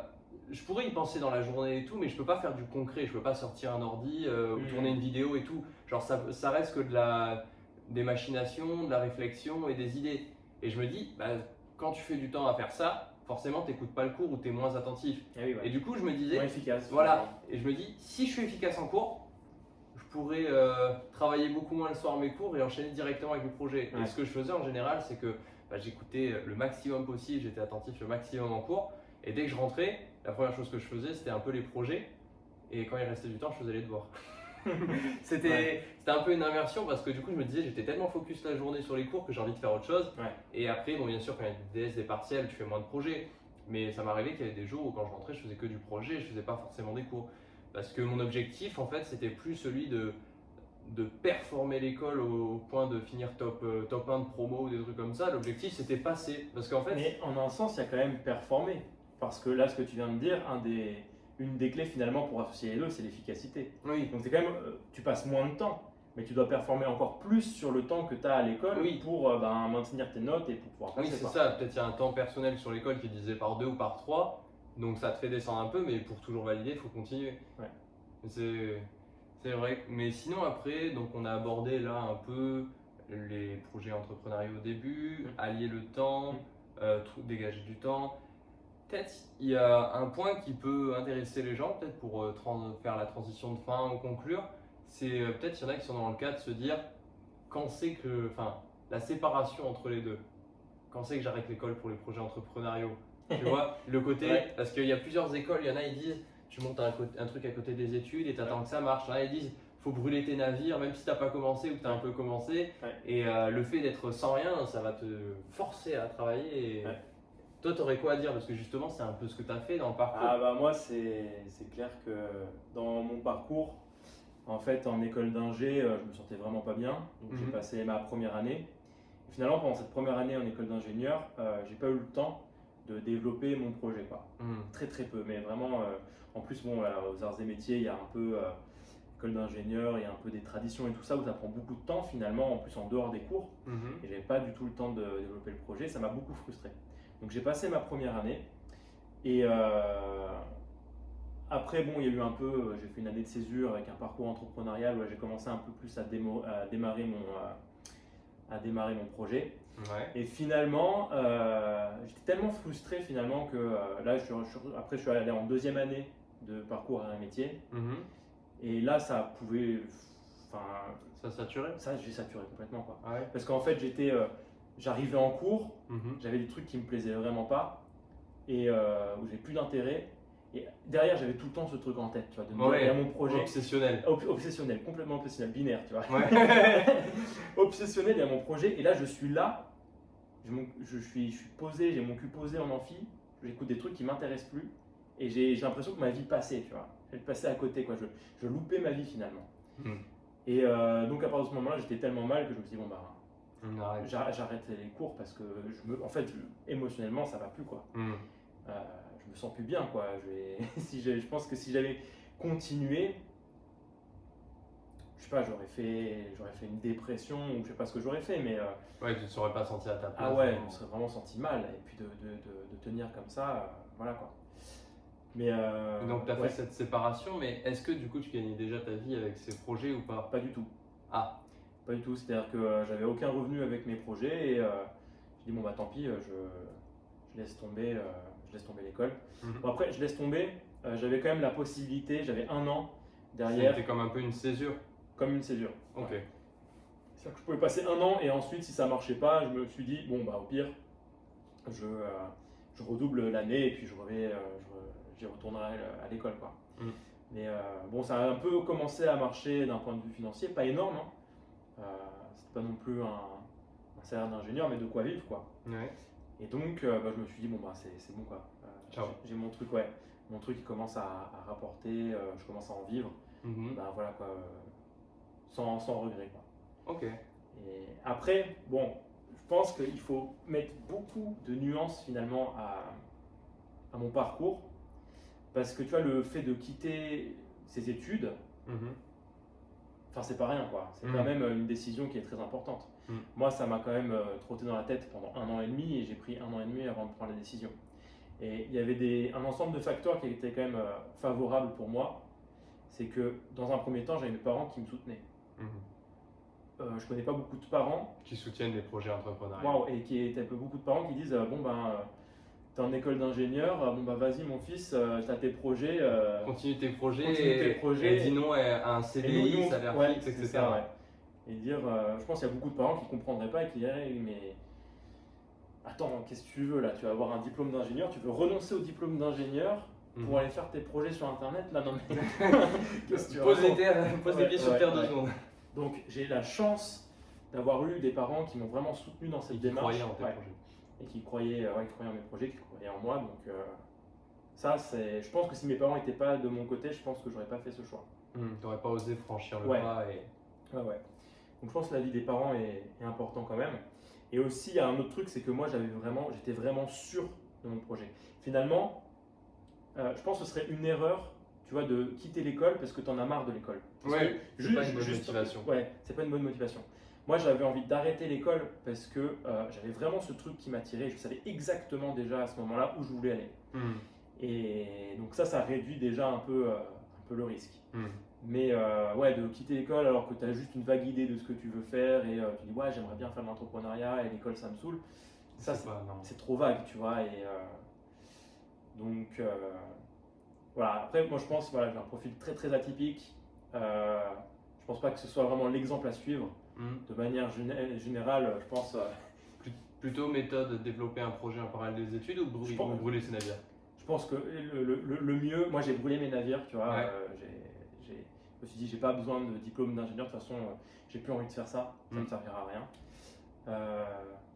je pourrais y penser dans la journée et tout, mais je peux pas faire du concret. Je peux pas sortir un ordi euh, ou mmh. tourner une vidéo et tout. Genre, ça, ça, reste que de la, des machinations, de la réflexion et des idées. Et je me dis, bah, quand tu fais du temps à faire ça, forcément, tu n'écoutes pas le cours ou tu es moins attentif. Eh et du coup, je me disais, efficace. Voilà. Et je me dis, si je suis efficace en cours, je pourrais euh, travailler beaucoup moins le soir mes cours et enchaîner directement avec le projet. Et ce que je faisais en général, c'est que bah, j'écoutais le maximum possible, j'étais attentif le maximum en cours. Et dès que je rentrais, la première chose que je faisais, c'était un peu les projets. Et quand il restait du temps, je faisais les devoirs. c'était un peu une inversion parce que du coup, je me disais, j'étais tellement focus la journée sur les cours que j'ai envie de faire autre chose. Et après, bon, bien sûr, quand il y a des DS, des partiels, tu fais moins de projets. Mais ça m'arrivait qu'il y avait des jours où quand je rentrais, je faisais que du projet, je faisais pas forcément des cours. Parce que mon objectif, en fait, c'était plus celui de, de performer l'école au, point de finir top, euh, top 1 de promo ou des trucs comme ça. L'objectif, c'était passer. Parce qu'en fait. Mais en un sens, il y a quand même performer. Parce que là, ce que tu viens de dire, un des, une des clés finalement pour associer les deux, c'est l'efficacité. Oui. Donc quand même, euh, tu passes moins de temps, mais tu dois performer encore plus sur le temps que tu as à l'école pour euh, ben, maintenir tes notes et pour pouvoir passer. Oui, c'est ça. Peut-être il y a un temps personnel sur l'école qui est divisé par deux ou par trois, donc ça te fait descendre un peu, mais pour toujours valider, il faut continuer. Ouais. C'est, c'est vrai. Mais sinon après, donc on a abordé là un peu les projets entrepreneuriaux au début, mmh. allier le temps, mmh. euh, dégager du temps peut-être il y a un point qui peut intéresser les gens, peut-être pour euh, faire la transition de fin ou conclure, c'est euh, peut-être il y en a qui sont dans le cas de se dire quand c'est que, enfin, la séparation entre les deux. Quand c'est que j'arrête l'école pour les projets entrepreneuriaux Tu vois, le côté, parce qu'il y a plusieurs écoles, il y en a ils disent tu montes un, un truc à côté des études et tu attends que ça marche. Il y en a ils disent faut brûler tes navires, même si tu n'as pas commencé ou que tu as un peu commencé. Et euh, le fait d'être sans rien, ça va te forcer à travailler. Et, toi, tu aurais quoi à dire? Parce que justement, c'est un peu ce que tu as fait dans le parcours. Ah bah moi, c'est clair que dans mon parcours, En fait, en école d'ingé, euh, je me sentais vraiment pas bien. Donc, j'ai Mhm. passé ma première année. Et finalement, pendant cette première année en école d'ingénieur, euh, j'ai pas eu le temps de développer mon projet. Quoi. Hmm. Très très peu. Mais vraiment, euh, en plus, bon, aux arts et métiers, il y a un peu euh, école d'ingénieur, il y a un peu des traditions et tout ça où ça prend beaucoup de temps finalement, en plus en dehors des cours. Mhm. Et j'avais pas du tout le temps de développer le projet. Ça m'a beaucoup frustré. Donc j'ai passé ma première année. Et euh, après, bon, il y a eu un peu, euh, j'ai fait une année de césure avec un parcours entrepreneurial où j'ai commencé un peu plus à, démo- à démarrer mon, euh, à démarrer mon projet. Ouais. Et finalement, euh, j'étais tellement frustré finalement que euh, là, je je après, je suis allé en deuxième année de parcours à un métier. Mhm. Et là, ça pouvait, enfin, Ça saturait ça, j'ai saturé complètement quoi. Ah ouais? Parce qu'en fait, j'étais, j'arrivais en cours, Mhm. j'avais des trucs qui me plaisaient vraiment pas et euh, où j'ai plus d'intérêt. Et derrière, j'avais tout le temps ce truc en tête, tu vois, de me dire, Ouais. il y a mon projet Obsessionnel. Ob- obsessionnel, complètement obsessionnel, binaire, tu vois. Ouais. obsessionnel, il y a mon projet et là, je suis là, je, je suis, je suis posé, j'ai mon cul posé en amphi, j'écoute des trucs qui m'intéressent plus et j'ai l'impression que ma vie passait, tu vois. Elle passait à côté, quoi. Je, je loupais ma vie finalement. Hmm. Et euh, donc à partir de ce moment-là, j'étais tellement mal que je me suis dit, bon bah, arrête. J'ar- J'arrête les cours parce que je me, en fait, je- émotionnellement, ça va plus quoi. Hmm. Euh, je me sens plus bien quoi. Je, si pense que si j'avais continué, je sais pas, j'aurais fait, j'aurais fait une dépression ou je sais pas ce que j'aurais fait, mais euh, Ouais, tu ne serais pas senti à ta place. ah ouais, je vraiment. me serais vraiment senti mal. Et puis de, de, de- de tenir comme ça, euh, voilà quoi. Mais euh, Donc tu as ouais, fait cette séparation, mais est-ce que du coup tu gagnais déjà ta vie avec ces projets ou pas? Pas du tout. Ah, Pas du tout, c'est-à-dire que euh, j'avais aucun revenu avec mes projets et euh, j'ai dit bon bah tant pis, euh, je, je laisse tomber, je laisse tomber l'école. Mhm. Bon après je laisse tomber, j'avais quand même la possibilité, j'avais un an derrière c'était comme un peu une césure. comme une césure. Ok. C'est-à-dire que je pouvais passer un an et ensuite si ça marchait pas, je me suis dit bon bah au pire, je, je redouble l'année et puis je reviens, je- j'y retournerai à l'école quoi. Mhm. Mais euh, bon ça a un peu commencé à marcher d'un point de vue financier, pas énorme. Hein. Euh, c'était pas non plus un, un salaire d'ingénieur, mais de quoi vivre quoi. Ouais. Et donc euh, bah, je me suis dit bon bah c'est c'est bon quoi. Euh, j'ai- mon truc ouais, mon truc qui commence à, à rapporter, je commence à en vivre. Bah voilà quoi, sans, sans regret quoi. Ok. Et après, bon, je pense qu'il faut mettre beaucoup de nuances finalement à, à mon parcours. Parce que tu vois, le fait de quitter ses études, Mhm. Enfin, c'est pas rien quoi. C'est quand même une décision qui est très importante. Mhm. Moi, ça m'a quand même euh, trotté dans la tête pendant un an et demi et j'ai pris un an et demi avant de prendre la décision. Et il y avait des, un ensemble de facteurs qui étaient quand même euh, favorables pour moi. C'est que dans un premier temps, j'avais mes parents qui me soutenaient. Mhm. Euh, je connais pas beaucoup de parents Qui soutiennent les projets entrepreneuriaux. Waouh, et qui est peu beaucoup de parents qui disent euh, bon ben euh, t'es en école d'ingénieur, euh, bon bah vas-y mon fils, euh, t'as tes projets. euh, Continue tes projets. Continue tes et- projets. Et dis non à un CDI, nous, salaire ouais, fixe, etc. ça, ouais. Et dire, euh, je pense qu'il y a beaucoup de parents qui comprendraient pas et qui diraient mais attends, qu'est-ce que tu veux là? Tu vas avoir un diplôme d'ingénieur, tu veux renoncer au diplôme d'ingénieur Mhm. pour aller faire tes projets sur internet? Là non mais qu'est-ce que tu Pose les, racontes terres- pose les Ouais, pieds sur terre deux secondes. Donc j'ai la chance d'avoir eu des parents qui m'ont vraiment soutenu dans cette Et démarche. en tes projets. Et qui croyaient, euh, ouais, qui croyaient en mes projets, qui croyaient en moi. Donc euh, ça, c'est, je pense que si mes parents n'étaient pas de mon côté, je pense que j'aurais pas fait ce choix. Mhm. T'aurais pas osé franchir le Ouais. pas et. Ouais, ouais. Donc je pense que la vie des parents est, est important quand même. Et aussi, il y a un autre truc, c'est que moi, j'avais vraiment, j'étais vraiment sûr de mon projet. Finalement, euh, je pense que ce serait une erreur, tu vois, de quitter l'école parce que tu en as marre de l'école. Ouais, c'est pas une bonne motivation. Ouais, c'est pas une bonne motivation. Moi, j'avais envie d'arrêter l'école parce que euh, j'avais vraiment ce truc qui m'attirait. Je savais exactement déjà à ce moment-là où je voulais aller. Mhm. Et donc ça, ça réduit déjà un peu, euh, un peu le risque. Mhm. Mais euh, ouais, de quitter l'école alors que tu as juste une vague idée de ce que tu veux faire et tu dis ouais, j'aimerais bien faire de l'entrepreneuriat et l'école, ça me saoule. Ça, C'est trop vague, tu vois. Et donc voilà. Après, moi, je pense voilà, j'ai un profil très très atypique. Je pense pas que ce soit vraiment l'exemple à suivre. Mhm. De manière géné- générale, je pense. euh, Plutôt méthode développer un projet en parallèle des études ou brûler, Je pense- ou brûler ses navires? Je pense que le, le- le- le mieux, moi j'ai brûlé mes navires, tu vois. Ouais. euh, j'ai- je me suis dit, j'ai pas besoin de diplôme d'ingénieur, de toute façon, euh, j'ai plus envie de faire ça, ça ne Mm. me servira à rien. Euh,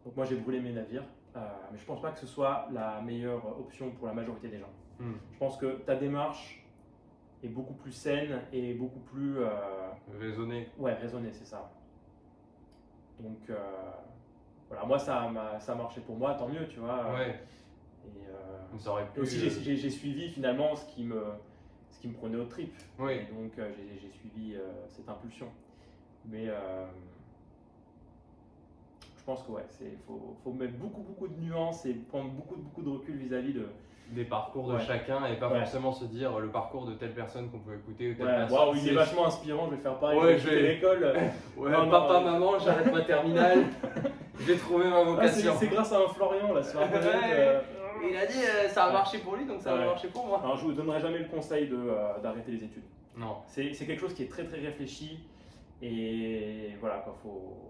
donc moi j'ai brûlé mes navires, euh, mais je pense pas que ce soit la meilleure option pour la majorité des gens. Mhm. Je pense que ta démarche, est beaucoup plus saine et beaucoup plus. raisonnée. Ouais, raisonnée, c'est ça. Donc, voilà, moi, ça a, ça a marché pour moi, tant mieux, tu vois. Ouais. Et, ça aurait pu, aussi, j'ai suivi finalement ce qui me, ce qui me prenait au trip. Oui. Et donc, j'ai suivi cette impulsion. Mais je pense que ouais, c'est faut, faut, mettre beaucoup beaucoup de nuances et prendre beaucoup beaucoup de recul vis-à-vis de des parcours de chacun et pas forcément se dire le parcours de telle personne qu'on peut écouter ou telle personne. il est vachement inspirant, je vais faire pareil. Ouais, je vais l'école. ouais, papa, maman, j'arrête ma terminale. J'ai trouvé ma ah, vocation. c'est grâce à un Florian là sur internet. Euh, il a dit euh, ça a marché pour lui donc ça va marcher pour moi. Alors je vous donnerai jamais le conseil de euh, d'arrêter les études. Non. C'est quelque chose qui est très très réfléchi et voilà quoi faut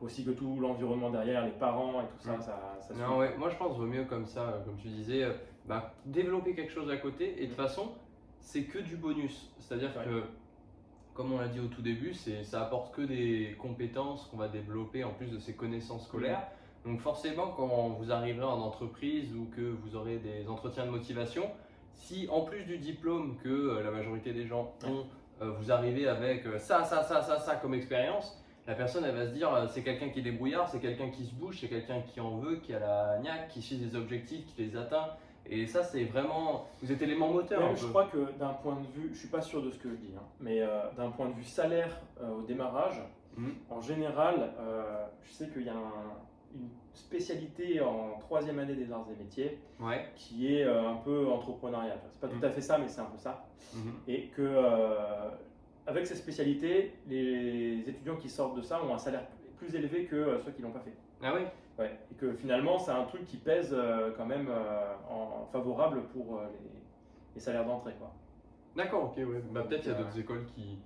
aussi que tout l'environnement derrière, les parents et tout ça, ça, ça Non, ouais, moi je pense vaut mieux comme ça, euh, comme tu disais, euh, bah, développer quelque chose à côté et de toute mm. façon, c'est que du bonus. C'est-à-dire que, comme on l'a dit au tout début, ça apporte que des compétences qu'on va développer en plus de ces connaissances scolaires. Mm. Donc forcément, quand vous arriverez en entreprise ou que vous aurez des entretiens de motivation, si en plus du diplôme que euh, la majorité des gens ont, vous arrivez avec ça, ça, ça, ça, ça comme expérience, la personne elle va se dire euh, c'est quelqu'un qui est débrouillard, c'est quelqu'un qui se bouge, c'est quelqu'un qui en veut, qui a la niaque, qui suit des objectifs, qui les atteint. Et ça, c'est vraiment. Vous êtes élément moteur. je crois que d'un point de vue, je suis pas sûr de ce que je dis, hein, mais euh, d'un point de vue salaire euh, au démarrage, mhm. en général, je sais qu'il y a une spécialité en troisième année des arts et métiers qui est un peu entrepreneuriat. C'est pas tout mhm. à fait ça, mais c'est un peu ça. Mhm. Et que avec ces spécialités, les étudiants qui sortent de ça ont un salaire plus élevé que euh, ceux qui l'ont pas fait. Ah oui Ouais. Et que finalement, c'est un truc qui pèse euh, quand même euh, en favorable pour les, salaires d'entrée. quoi. D'accord, ok, ouais. Bah, peut-être qu'il y a d'autres écoles qui,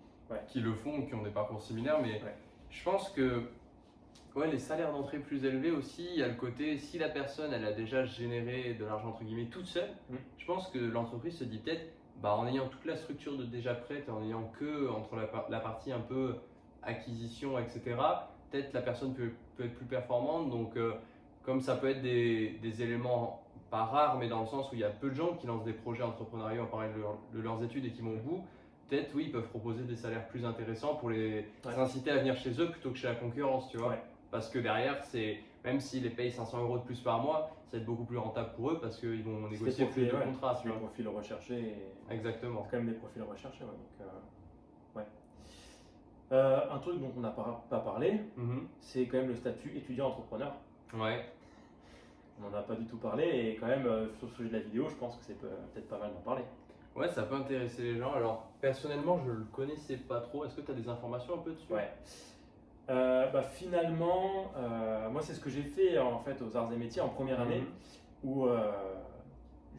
qui le font ou qui ont des parcours similaires, mais je pense que ouais, les salaires d'entrée plus élevés aussi, il y a le côté, si la personne elle a déjà généré de l'argent entre guillemets toute seule, mmh. je pense que l'entreprise se dit peut-être bah, en ayant toute la structure de déjà prête, en ayant que entre la, partie un peu acquisition, etc., peut-être la personne peut, peut, être plus performante. Donc, euh, comme ça peut être des, des, éléments pas rares, mais dans le sens où il y a peu de gens qui lancent des projets entrepreneuriaux en parallèle de, leurs études et qui vont au bout, peut-être oui, ils peuvent proposer des salaires plus intéressants pour les inciter à venir chez eux plutôt que chez la concurrence, tu vois. Parce que derrière, c'est même s'ils les payent 500 euros de plus par mois, ça va être beaucoup plus rentable pour eux parce qu'ils vont négocier plus de contrats. C'est des profils recherchés. Exactement. C'est quand même des profils recherchés. donc, euh. Euh, un truc dont on n'a pas, parlé, mhm. c'est quand même le statut étudiant-entrepreneur. Ouais. On n'en a pas du tout parlé et quand même euh, sur le sujet de la vidéo, je pense que c'est peut-être pas mal d'en parler. Ouais, ça peut intéresser les gens. Alors personnellement, je le connaissais pas trop. Est-ce que tu as des informations un peu dessus? Ouais. Euh, bah, finalement, moi, c'est ce que j'ai fait en fait aux arts et métiers en première année, mhm. où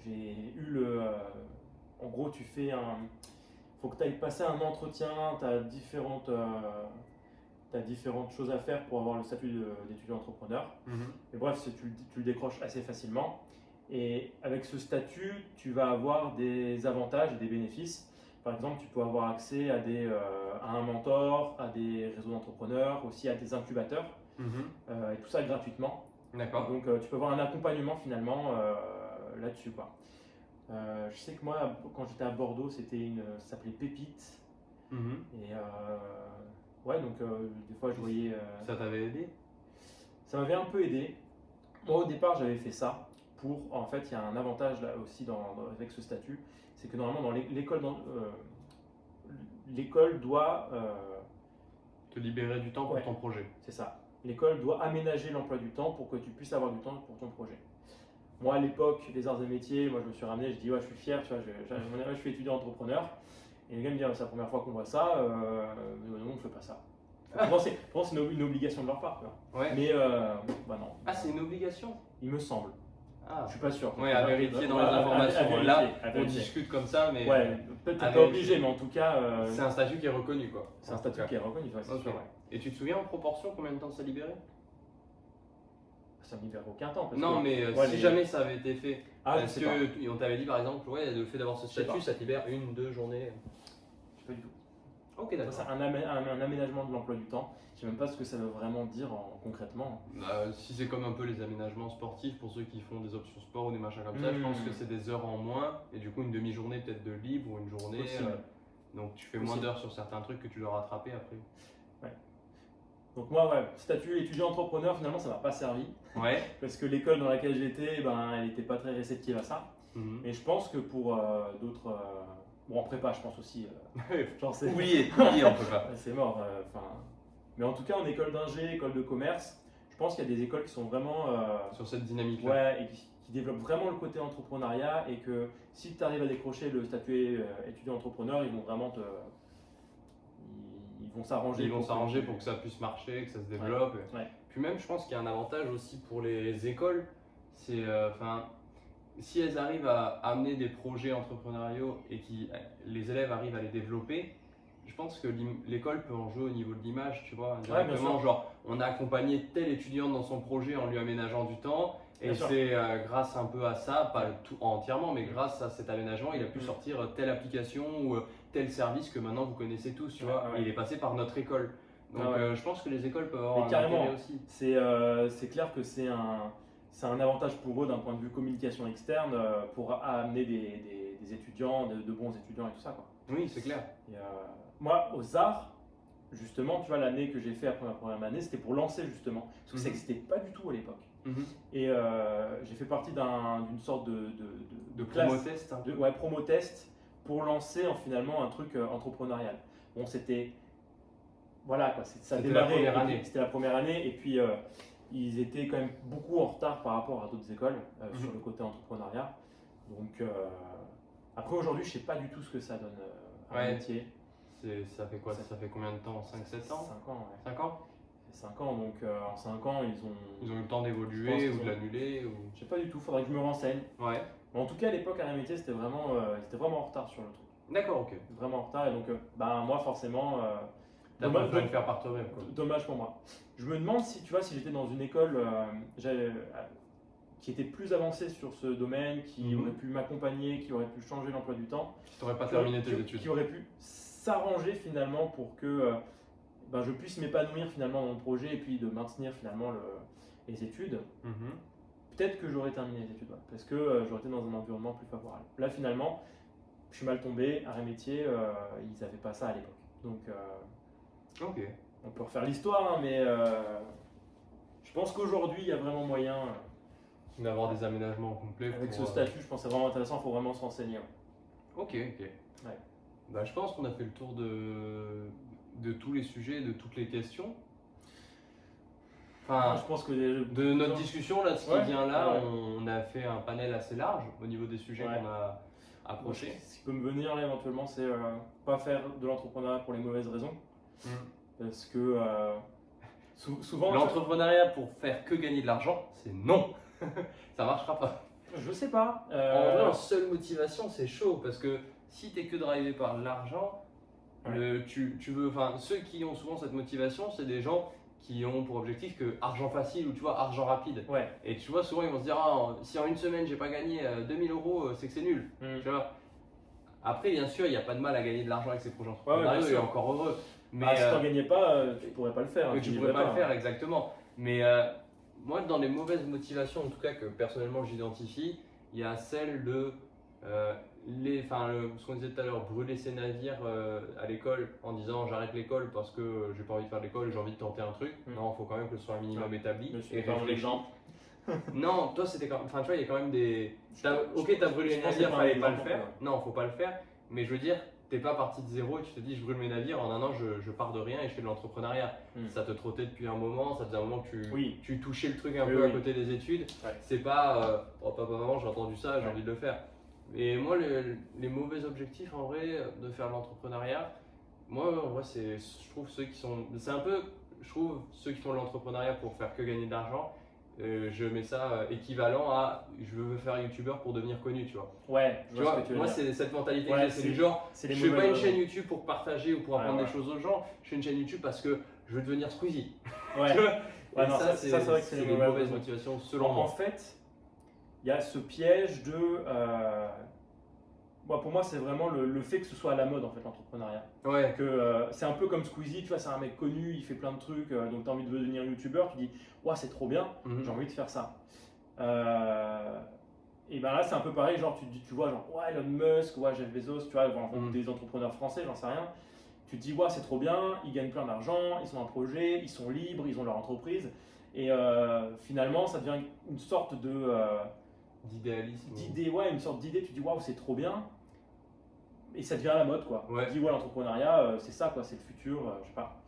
j'ai eu le. en gros, tu fais un. Faut que tu ailles passer un entretien, tu as différentes. As différentes choses à faire pour avoir le statut d'étudiant entrepreneur. Mhm. Et bref, tu, tu, le décroches assez facilement. Et avec ce statut, tu vas avoir des avantages et des bénéfices par exemple, tu peux avoir accès à, des, euh, à un mentor, à des réseaux d'entrepreneurs, aussi à des incubateurs, mhm. euh, et tout ça gratuitement. D'accord. Donc euh, tu peux avoir un accompagnement finalement là-dessus. Quoi. je sais que moi, quand j'étais à Bordeaux, c'était une, ça s'appelait Pépite. Mhm. Et ouais, donc des fois je voyais. ça t'avait aidé? Ça m'avait un peu aidé. Moi au départ, j'avais fait ça pour. En fait, il y a un avantage là aussi dans, avec ce statut c'est que normalement, dans l'école, euh, l'école doit euh, te libérer du temps pour ton projet. C'est ça. L'école doit aménager l'emploi du temps pour que tu puisses avoir du temps pour ton projet. Moi, à l'époque des arts et métiers, moi, je me suis ramené, je dis, ouais, je suis fier, tu vois, je, je, suis étudiant entrepreneur. Et les gars me disent, c'est la première fois qu'on voit ça, euh, non, on ne fait pas ça. Pour c'est une, obligation de leur part. Mais euh, bah non. Ah, c'est une obligation? Il me semble. Ah. Je suis pas sûr. Oui, à vérifier dans les informations. Là, on discute comme ça, mais. Ouais, peut-être pas obligé, mais en tout cas. Euh, c'est un statut qui est reconnu, quoi. C'est un statut qui est reconnu, c'est sûr. Et tu te souviens en proportion combien de temps ça libérait Ça libère aucun temps. non, mais euh, si jamais ça avait été fait, ah, est-ce qu'on t'avait dit par exemple, ouais, le fait d'avoir ce statut, ça te libère une, deux journées Je sais pas du tout. Ok, d'accord. C'est un, un, aménagement de l'emploi du temps. Je sais même pas ce que ça veut vraiment dire concrètement. Bah, si c'est comme un peu les aménagements sportifs pour ceux qui font des options sport ou des machins comme ça, je pense hmm. que c'est des heures en moins et du coup une demi-journée peut-être de libre ou une journée. Euh, Donc tu fais moins d'heures sur certains trucs que tu dois rattraper après. Donc moi, ouais, statut étudiant entrepreneur, finalement, ça m'a pas servi. Ouais. parce que l'école dans laquelle j'étais, ben, elle n'était pas très réceptive à ça. Mhm. Et je pense que pour euh, d'autres... Euh, bon, en prépa, je pense aussi. Euh, oui, oui, en prépa. c'est mort. Enfin, mais en tout cas, en école d'ingé, école de commerce, je pense qu'il y a des écoles qui sont vraiment... Sur cette dynamique-là. Ouais, et qui, développent vraiment le côté entrepreneuriat et que si tu arrives à décrocher le statut étudiant entrepreneur, ils vont vraiment te vont s'arranger. Ils vont s'arranger pour que ça puisse marcher, que ça se développe. Puis même, je pense qu'il y a un avantage aussi pour les écoles. C'est, euh, enfin, si elles arrivent à amener des projets entrepreneuriaux et que les élèves arrivent à les développer, je pense que l'école peut en jouer au niveau de l'image, tu vois. Directement, genre, on a accompagné tel étudiant dans son projet en lui aménageant du temps. Et c'est euh, grâce un peu à ça, pas tout entièrement, mais grâce à cet aménagement, il a pu mm. sortir telle application ou euh, tel service que maintenant vous connaissez tous, tu vois. Il est passé par notre école. Donc ah euh, je pense que les écoles peuvent avoir un intérêt aussi. C'est clair que c'est un, un avantage pour eux d'un point de vue communication externe pour amener des, des, étudiants, de, bons étudiants et tout ça. Quoi. Oui, c'est clair. moi, aux arts, justement, tu vois, l'année que j'ai fait après ma première année, c'était pour lancer justement. Parce que ça n'existait mhm. pas du tout à l'époque. Mhm. Et euh, j'ai fait partie d'une sorte de, de, de, promo test. De, ouais, promo test pour lancer en, finalement un truc euh, entrepreneurial. Bon, c'était. Voilà, quoi. Ça C'était la première année. C'était la première année. Et puis, euh, ils étaient quand même beaucoup en retard par rapport à d'autres écoles mhm. sur le côté entrepreneuriat. Donc, après, aujourd'hui, je ne sais pas du tout ce que ça donne à ouais. métier. Ça fait quoi? Ça, fait combien de temps? 5-7 ans? 5 ans, ouais. 5 ans? 5 ans, donc euh, en 5 ans, ils ont. Ils ont eu le temps d'évoluer ou de l'annuler ou... Je sais pas du tout, faudrait que je me renseigne. Ouais. Mais en tout cas, à l'époque, à métier, c'était vraiment, euh, vraiment en retard sur le truc. D'accord, ok. Vraiment en retard, et donc, euh, bah, moi, forcément. T'as dommage, de faire par toi-même. Dommage pour moi. Je me demande si, tu vois, si j'étais dans une école qui était plus avancée sur ce domaine, qui mhm. aurait pu m'accompagner, qui aurait pu changer l'emploi du temps. Qui t'aurait pas terminé tes études. Qui aurait pu s'arranger finalement pour que ben, je puisse m'épanouir finalement dans mon projet et puis de maintenir finalement le, les études, mhm. peut-être que j'aurais terminé les études, parce que euh, j'aurais été dans un environnement plus favorable. Là finalement, je suis mal tombé, arrêt métier, euh, ils n'avaient pas ça à l'époque. Donc, euh, on peut refaire l'histoire, hein, mais je pense qu'aujourd'hui, il y a vraiment moyen d'avoir des aménagements complets. Avec ce statut, je pense que c'est vraiment intéressant, il faut vraiment se renseigner. Ok, ok. Bah, je pense qu'on a fait le tour de, de tous les sujets, de toutes les questions. Enfin, je pense que de notre discussion là, ce qui vient là, on a fait un panel assez large au niveau des sujets qu'on a approchés. Ce qui peut me venir là éventuellement, c'est euh, pas faire de l'entrepreneuriat pour les mauvaises raisons, hmm. parce que euh, souvent l'entrepreneuriat pour faire que gagner de l'argent, c'est non, ça marchera pas. Je sais pas. En vrai, euh, en seule motivation, c'est chaud parce que si tu es que drivé par l'argent, tu, tu, veux, enfin, ceux qui ont souvent cette motivation, c'est des gens qui ont pour objectif que argent facile ou tu vois argent rapide. Ouais. Et tu vois souvent ils vont se dire ah, si en une semaine j'ai pas gagné 2000 euh, euros, euh, c'est que c'est nul. Mm. Tu vois. Après bien sûr il n'y a pas de mal à gagner de l'argent avec ces projets entrepreneuriaux ouais, encore heureux. Mais ah, si tu n'en gagnais pas, euh, tu pourrais pas le faire. Hein, tu pourrais pas, le faire exactement. Mais moi dans les mauvaises motivations en tout cas que personnellement j'identifie, il y a celle de les, enfin, ce qu'on disait tout à l'heure, brûler ses navires euh, à l'école en disant j'arrête l'école parce que j'ai pas envie de faire l'école, j'ai envie de tenter un truc. Hmm. Non, il faut quand même que ce soit un minimum établi. et l'exemple. non, toi c'était quand enfin tu vois, il y a quand même des. As, ok, t'as brûlé les navires, fallait pas le faire. Non, faut pas le faire. Mais je veux dire, t'es pas parti de zéro et tu te dis je brûle mes navires, en un an je, je pars de rien et je fais de l'entrepreneuriat. Hmm. Ça te trottait depuis un moment, ça faisait un moment que tu, tu touchais le truc un peu à côté des études. C'est pas, euh, oh papa, maman, j'ai entendu ça, j'ai envie de le faire. Et moi, les mauvais objectifs, en vrai, de faire l'entrepreneuriat, moi, en vrai, c'est, je trouve ceux qui sont. C'est un peu, je trouve, ceux qui font l'entrepreneuriat pour faire que gagner de l'argent. Euh, je mets ça euh, équivalent à je veux faire youtubeur pour devenir connu, tu vois. Ouais, tu vois, moi c'est cette mentalité que c'est du genre, je fais pas une chaîne YouTube pour partager ou pour apprendre des choses aux gens, je fais une chaîne YouTube parce que je veux devenir Squeezie. Ouais. non, ça, c'est vrai que c'est les mauvaises motivations selon moi. En fait, il y a ce piège de. Euh, pour moi, c'est vraiment le, fait que ce soit à la mode en fait l'entrepreneuriat. Ouais. Que euh, c'est un peu comme Squeezie, tu vois, c'est un mec connu, il fait plein de trucs, euh, donc tu as envie de devenir youtubeur, tu dis, ouais, c'est trop bien, mhm. j'ai envie de faire ça. et ben là, c'est un peu pareil, genre tu, tu vois, genre, ouais, Elon Musk, ouais, Jeff Bezos, tu vois, mm. des entrepreneurs français, j'en sais rien. Tu te dis, ouais, c'est trop bien, ils gagnent plein d'argent, ils sont un projet, ils sont libres, ils ont leur entreprise. Et finalement, ça devient une sorte de. Euh, D'idéalisme. D'idée, ouais, une sorte d'idée, tu dis, waouh, c'est trop bien. Et ça devient à la mode, quoi. Tu dis, ouais, l'entrepreneuriat, euh, c'est ça, quoi, c'est le futur, je sais pas.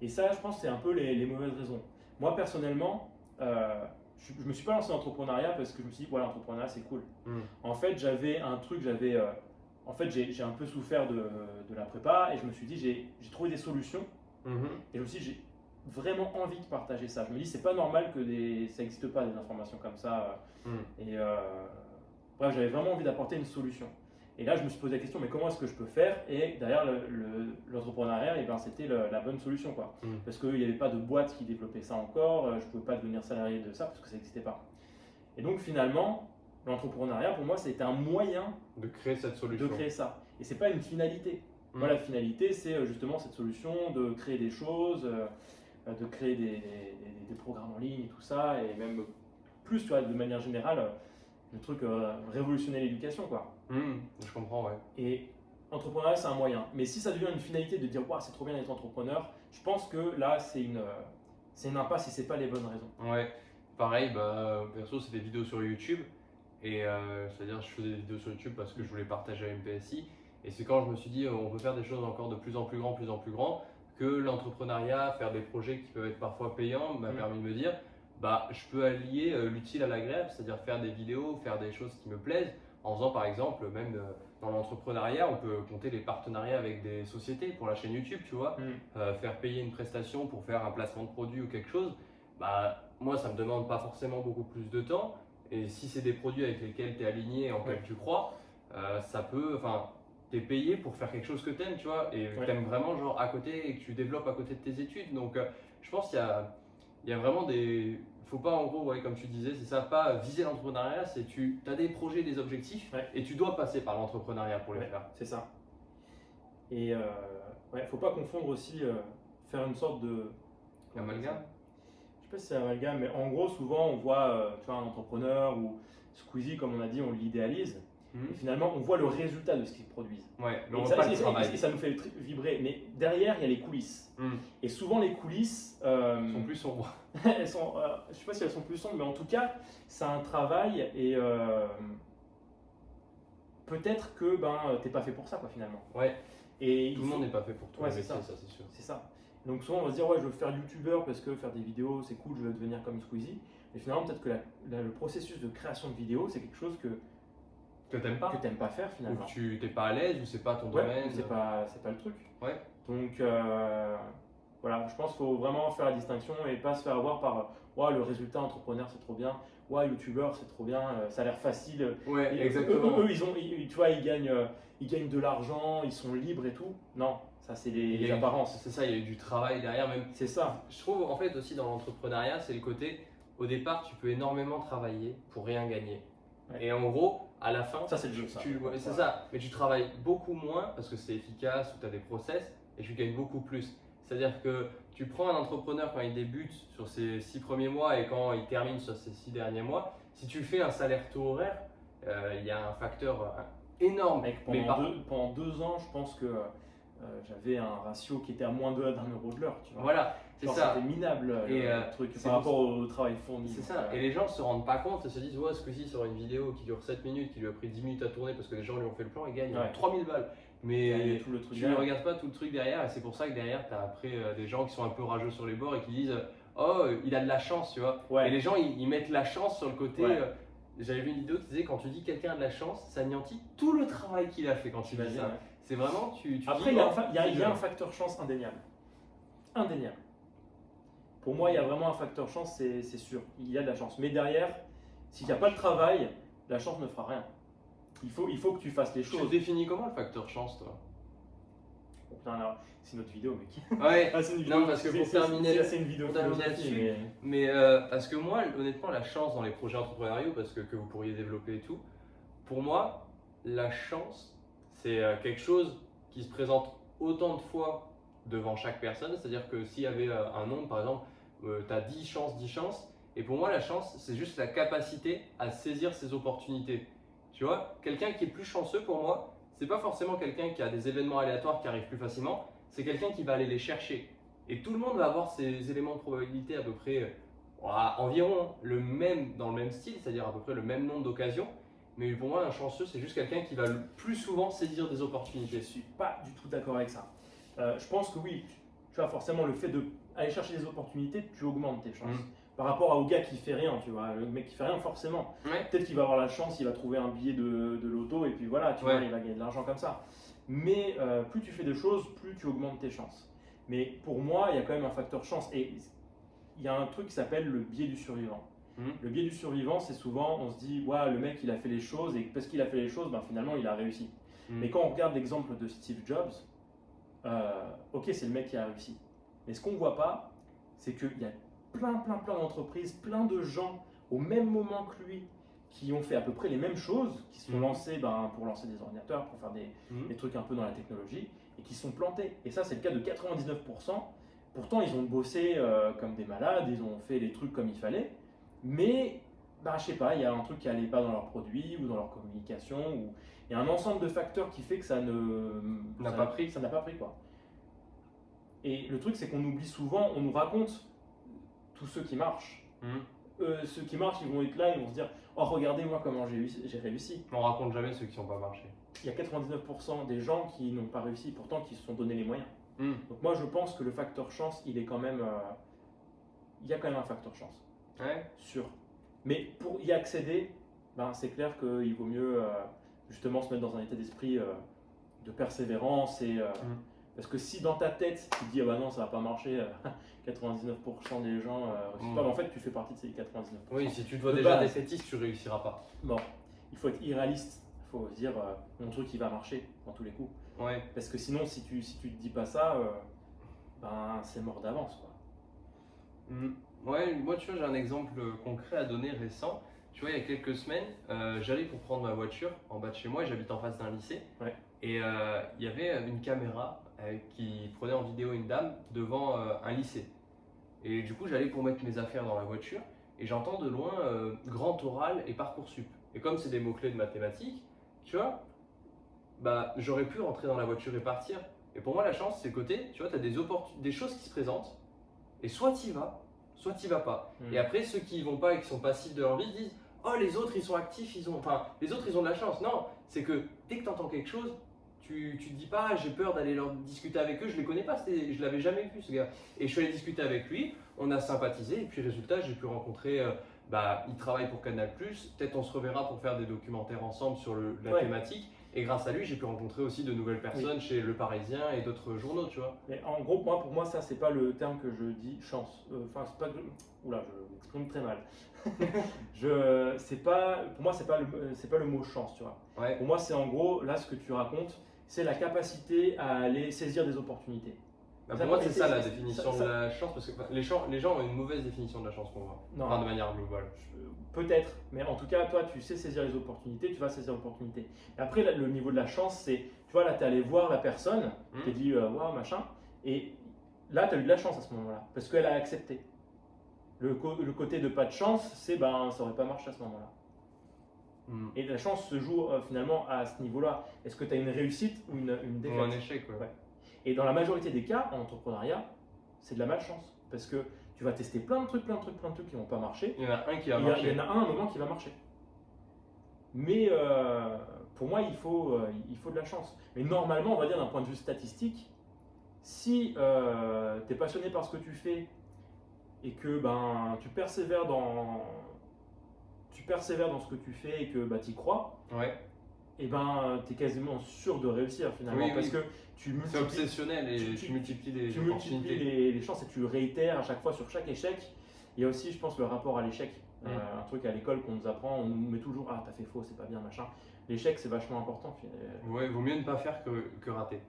Et ça, je pense, c'est un peu les, les, mauvaises raisons. Moi, personnellement, je, ne me suis pas lancé dans l'entrepreneuriat parce que je me suis dit, voilà, l'entrepreneuriat, c'est cool. Hmm. En fait, j'avais un truc, j'avais. Euh, en fait, j'ai un peu souffert de, de, la prépa et je me suis dit, j'ai trouvé des solutions. Hmm. Et je me suis dit, j'ai vraiment envie de partager ça. Je me dis, c'est pas normal que des, ça n'existe pas des informations comme ça. Hmm. Et euh, bref, j'avais vraiment envie d'apporter une solution. Et là, je me suis posé la question, mais comment est-ce que je peux faire? Et derrière l'entrepreneuriat, le, eh ben, c'était la bonne solution. Quoi. Mm. Parce qu'il n'y avait pas de boîte qui développait ça encore, euh, je ne pouvais pas devenir salarié de ça parce que ça n'existait pas. Et donc finalement, l'entrepreneuriat, pour moi, c'était un moyen de créer cette solution. De créer ça. Et ce n'est pas une finalité. Mm. Moi, la finalité, c'est euh, justement cette solution de créer des choses, euh, de créer des, des, programmes en ligne et tout ça, et même plus, tu vois, de manière générale, le truc révolutionner l'éducation, quoi. Hmm, je comprends, ouais. Et entrepreneuriat, c'est un moyen. Mais si ça devient une finalité de dire, c'est trop bien d'être entrepreneur, je pense que là, c'est une, c'est une impasse et c'est pas les bonnes raisons. Ouais, pareil, bah, perso, c'est des vidéos sur YouTube. Et euh, c'est-à-dire, je faisais des vidéos sur YouTube parce que je voulais partager à MPSI. Et c'est quand je me suis dit, on peut faire des choses encore de plus en plus grand, plus en plus grand, que l'entrepreneuriat, faire des projets qui peuvent être parfois payants, m'a hmm. permis de me dire, bah, je peux allier euh, l'utile à l'agréable, c'est-à-dire faire des vidéos, faire des choses qui me plaisent en faisant par exemple, même euh, dans l'entrepreneuriat, on peut compter les partenariats avec des sociétés pour la chaîne YouTube, tu vois, mm. euh, faire payer une prestation pour faire un placement de produit ou quelque chose. Bah, moi, ça me demande pas forcément beaucoup plus de temps. Et si c'est des produits avec lesquels tu es aligné, en lesquels tu crois, euh, ça peut, enfin, tu es payé pour faire quelque chose que tu aimes, tu vois, et que tu aimes vraiment, genre, à côté, et que tu développes à côté de tes études. Donc, je pense qu'il y a, il y a vraiment des, faut pas en gros, ouais, comme tu disais, c'est ça, pas viser l'entrepreneuriat, c'est tu as des projets, des objectifs et tu dois passer par l'entrepreneuriat pour les faire. C'est ça. Et euh, ouais, faut pas confondre aussi euh, faire une sorte de amalgame. Je sais pas si c'est amalgame, mais en gros, souvent on voit euh, tu vois, un entrepreneur ou Squeezie, comme on a dit, on l'idéalise. Mhm. Et finalement, on voit le résultat de ce qu'ils produisent. Ouais, et, ça, et, ça, nous fait vibrer. Mais derrière, il y a les coulisses. Mhm. Et souvent, les coulisses euh, sont plus sombres. elles sont, euh, je sais pas si elles sont plus sombres, mais en tout cas, c'est un travail et euh, peut-être que ben t'es pas fait pour ça, quoi, finalement. Ouais. Et tout le monde n'est pas fait pour toi. Ouais, c'est ça, ça c'est sûr. C'est ça. Donc souvent, on va se dire ouais, je veux faire youtubeur parce que faire des vidéos, c'est cool, je veux devenir comme Squeezie. Mais finalement, peut-être que le processus de création de vidéos, c'est quelque chose que que t'aimes pas Que t'aimes pas faire finalement. Ou que tu t'es pas à l'aise, ou c'est pas ton domaine. C'est pas, c'est pas le truc. Ouais. Donc euh, voilà, je pense qu'il faut vraiment faire la distinction et pas se faire avoir par ouais, le résultat entrepreneur c'est trop bien, ouais, youtubeur c'est trop bien, euh, ça a l'air facile. Ouais, exactement. Eux, ils ont, tu vois, ils gagnent, euh, ils gagnent de l'argent, ils sont libres et tout. Non, ça c'est les, apparences. C'est ça, il y a eu du travail derrière même. C'est ça. Je trouve en fait aussi dans l'entrepreneuriat, c'est le côté, au départ, tu peux énormément travailler pour rien gagner. Et en gros, à la fin, ça c'est le jeu. C'est ça. Mais tu travailles beaucoup moins parce que c'est efficace ou tu as des process et tu gagnes beaucoup plus. C'est-à-dire que tu prends un entrepreneur quand il débute sur ses six premiers mois et quand il termine sur ses six derniers mois, si tu fais un salaire taux horaire, euh, il y a un facteur euh, énorme. pendant, deux, pendant, deux, ans, je pense que euh, j'avais un ratio qui était à moins d'un euro de l'heure. Voilà, ça. C'était minable et, le truc par rapport au travail fourni. C'est ça. Et les gens ne se rendent pas compte et se disent Ouais, ce coup-ci, sur une vidéo qui dure 7 minutes, qui lui a pris 10 minutes à tourner parce que les gens lui ont fait le plan, il gagne 3000 balles. Mais tout le truc tu ne regardes pas tout le truc derrière et c'est pour ça que derrière, tu as après euh, des gens qui sont un peu rageux sur les bords et qui disent Oh, il a de la chance, tu vois. Et les gens, ils, mettent la chance sur le côté. Euh, j'avais vu une vidéo qui disait quand tu dis quelqu'un a de la chance, ça anéantit tout le travail qu'il a fait quand tu dis ça. C'est vraiment, tu, Après, il y, a, un, y a un facteur chance indéniable. Indéniable. Pour moi, il y a vraiment un facteur chance, c'est sûr. Il y a de la chance. Mais derrière, s'il n'y a pas de travail, la chance ne fera rien. Il faut, il faut que tu fasses les choses. Tu définis comment le facteur chance, toi? C'est notre vidéo, mec. Ouais, ah, une vidéo. non, parce que pour terminer, c'est une vidéo là-dessus. Mais, euh, parce que moi, honnêtement, la chance dans les projets entrepreneuriaux, parce que, que vous pourriez développer et tout, pour moi, la chance, c'est euh, quelque chose qui se présente autant de fois devant chaque personne. C'est-à-dire que s'il y avait euh, un nombre, par exemple, tu as 10 chances, 10 chances, Et pour moi, la chance, c'est juste la capacité à saisir ses opportunités. Tu vois, quelqu'un qui est plus chanceux pour moi, c'est pas forcément quelqu'un qui a des événements aléatoires qui arrivent plus facilement, c'est quelqu'un qui va aller les chercher. Et tout le monde va avoir ces éléments de probabilité à peu près environ le même dans le même style, c'est-à-dire à peu près le même nombre d'occasions. Mais pour moi, un chanceux, c'est juste quelqu'un qui va le plus souvent saisir des opportunités. Je suis pas du tout d'accord avec ça. Euh, je pense que oui, tu vois, forcément, le fait d'aller chercher des opportunités, tu augmentes tes chances. Mm. Par rapport au gars qui fait rien, tu vois, le mec qui fait rien, forcément. Peut-être qu'il va avoir la chance, il va trouver un billet de, de loto et puis voilà, tu vois, il va gagner de l'argent comme ça. Mais euh, plus tu fais de choses, plus tu augmentes tes chances. Mais pour moi, il y a quand même un facteur chance. Et il y a un truc qui s'appelle le biais du survivant. Hmm. Le biais du survivant, c'est souvent, on se dit, ouais, le mec, il a fait les choses, et parce qu'il a fait les choses, ben, finalement, il a réussi. Hmm. Mais quand on regarde l'exemple de Steve Jobs, euh, ok, c'est le mec qui a réussi. Mais ce qu'on ne voit pas, c'est qu'il y a plein, plein, plein d'entreprises, plein de gens au même moment que lui qui ont fait à peu près les mêmes choses, qui se sont hmm. lancés ben, pour lancer des ordinateurs, pour faire des, des, trucs un peu dans la technologie, et qui sont plantés. Et ça, c'est le cas de 99%. Pourtant, ils ont bossé euh, comme des malades, ils ont fait les trucs comme il fallait, mais bah, je sais pas, il y a un truc qui n'allait pas dans leurs produits ou dans leur communication, ou il y a un ensemble de facteurs qui fait que ça ne n'a pas pris. Ça n'a pas pris quoi. Et le truc, c'est qu'on oublie souvent, on nous raconte tous ceux qui marchent. Mmh. Euh, ceux qui marchent, ils vont être là, ils vont se dire Oh, regardez moi comment j'ai réussi. On raconte jamais ceux qui n'ont pas marché. Il y a 99% des gens qui n'ont pas réussi, pourtant qui se sont donné les moyens. Hmm. Donc moi je pense que le facteur chance, il est quand même, euh, il y a quand même un facteur chance. Ouais. Sûr. Mais pour y accéder, ben, c'est clair qu'il vaut mieux euh, justement se mettre dans un état d'esprit de persévérance et hmm. Parce que si dans ta tête tu te dis ah bah non ça va pas marcher, 99% des gens hmm. pas, en fait tu fais partie de ces 99%. Oui, si tu te vois déjà défaitiste, tu réussiras pas. Bon, il faut être irréaliste. Il faut se dire mon truc il va marcher dans tous les coups. Ouais. Parce que sinon, si tu, si tu te dis pas ça, euh, ben, c'est mort d'avance. Quoi. Mm. Ouais, moi, tu vois, j'ai un exemple concret à donner récent. Tu vois, il y a quelques semaines, euh, j'allais pour prendre ma voiture en bas de chez moi, j'habite en face d'un lycée. Ouais. Et euh, il y avait une caméra qui prenait en vidéo une dame devant un lycée. Et du coup, j'allais pour mettre mes affaires dans la voiture et j'entends de loin grand oral et parcoursup. Et comme c'est des mots-clés de mathématiques, tu vois, bah, j'aurais pu rentrer dans la voiture et partir. Et pour moi, la chance, c'est côté, tu vois, tu as des, des choses qui se présentent, et soit tu y vas, soit tu vas pas. Hmm. Et après, ceux qui y vont pas et qui sont passifs de leur vie disent Oh, les autres, ils sont actifs, ils ont. Enfin, les autres, ils ont de la chance. Non, c'est que dès que tu entends quelque chose, tu, tu te dis pas J'ai peur d'aller leur discuter avec eux, je les connais pas, je l'avais jamais vu, ce gars. Et je suis allé discuter avec lui, on a sympathisé, et puis résultat, j'ai pu rencontrer. Euh, bah, il travaille pour Canal, peut-être on se reverra pour faire des documentaires ensemble sur le, la thématique. Et grâce à lui, j'ai pu rencontrer aussi de nouvelles personnes chez Le Parisien et d'autres journaux, tu vois. Mais en gros, moi, pour moi, ça, c'est pas le terme que je dis chance. Euh, enfin, c'est pas. Oula, je m'exprime très mal. je, c'est pas, pour moi, c'est pas le, pas le mot chance, tu vois. Ouais. Pour moi, c'est en gros, là, ce que tu racontes, c'est la capacité à aller saisir des opportunités. Bah, pour moi, c'est ça la définition de la chance, parce que les, gens, les gens ont une mauvaise définition de la chance pour moi, non, enfin, de manière globale. Peut-être, mais en tout cas, toi, tu sais saisir les opportunités, tu vas saisir l'opportunité. Après, le niveau de la chance, c'est, tu vois, là, tu es allé voir la personne, tu dit, euh, waouh, machin, et là, tu as eu de la chance à ce moment-là, parce qu'elle a accepté. Le, le, côté de pas de chance, c'est, ben, ça aurait pas marché à ce moment-là. Mmh. Et la chance se joue euh, finalement à ce niveau-là. Est-ce que tu as une réussite ou une, une défaite Ou un échec, ouais. Et dans la majorité des cas, en entrepreneuriat, c'est de la malchance. Parce que tu vas tester plein de trucs, plein de trucs, plein de trucs qui vont pas marcher. Il y en a un qui va marcher. Il y en a un, un moment qui va marcher. Mais euh, pour moi, il faut, euh, il faut de la chance. Mais normalement, on va dire d'un point de vue statistique, si euh, tu es passionné par ce que tu fais et que ben, tu, persévères dans, tu persévères dans ce que tu fais et que bah, tu y crois, ouais. et eh ben, tu es quasiment sûr de réussir finalement. parce que c'est obsessionnel et tu, multiplies les tu multiplies les, chances et tu réitères à chaque fois sur chaque échec. Il y a aussi, je pense, le rapport à l'échec. Euh, un truc à l'école qu'on nous apprend, on nous met toujours Ah, t'as fait faux, c'est pas bien, machin. L'échec, c'est vachement important. Ouais, vaut mieux ne pas faire que, que rater.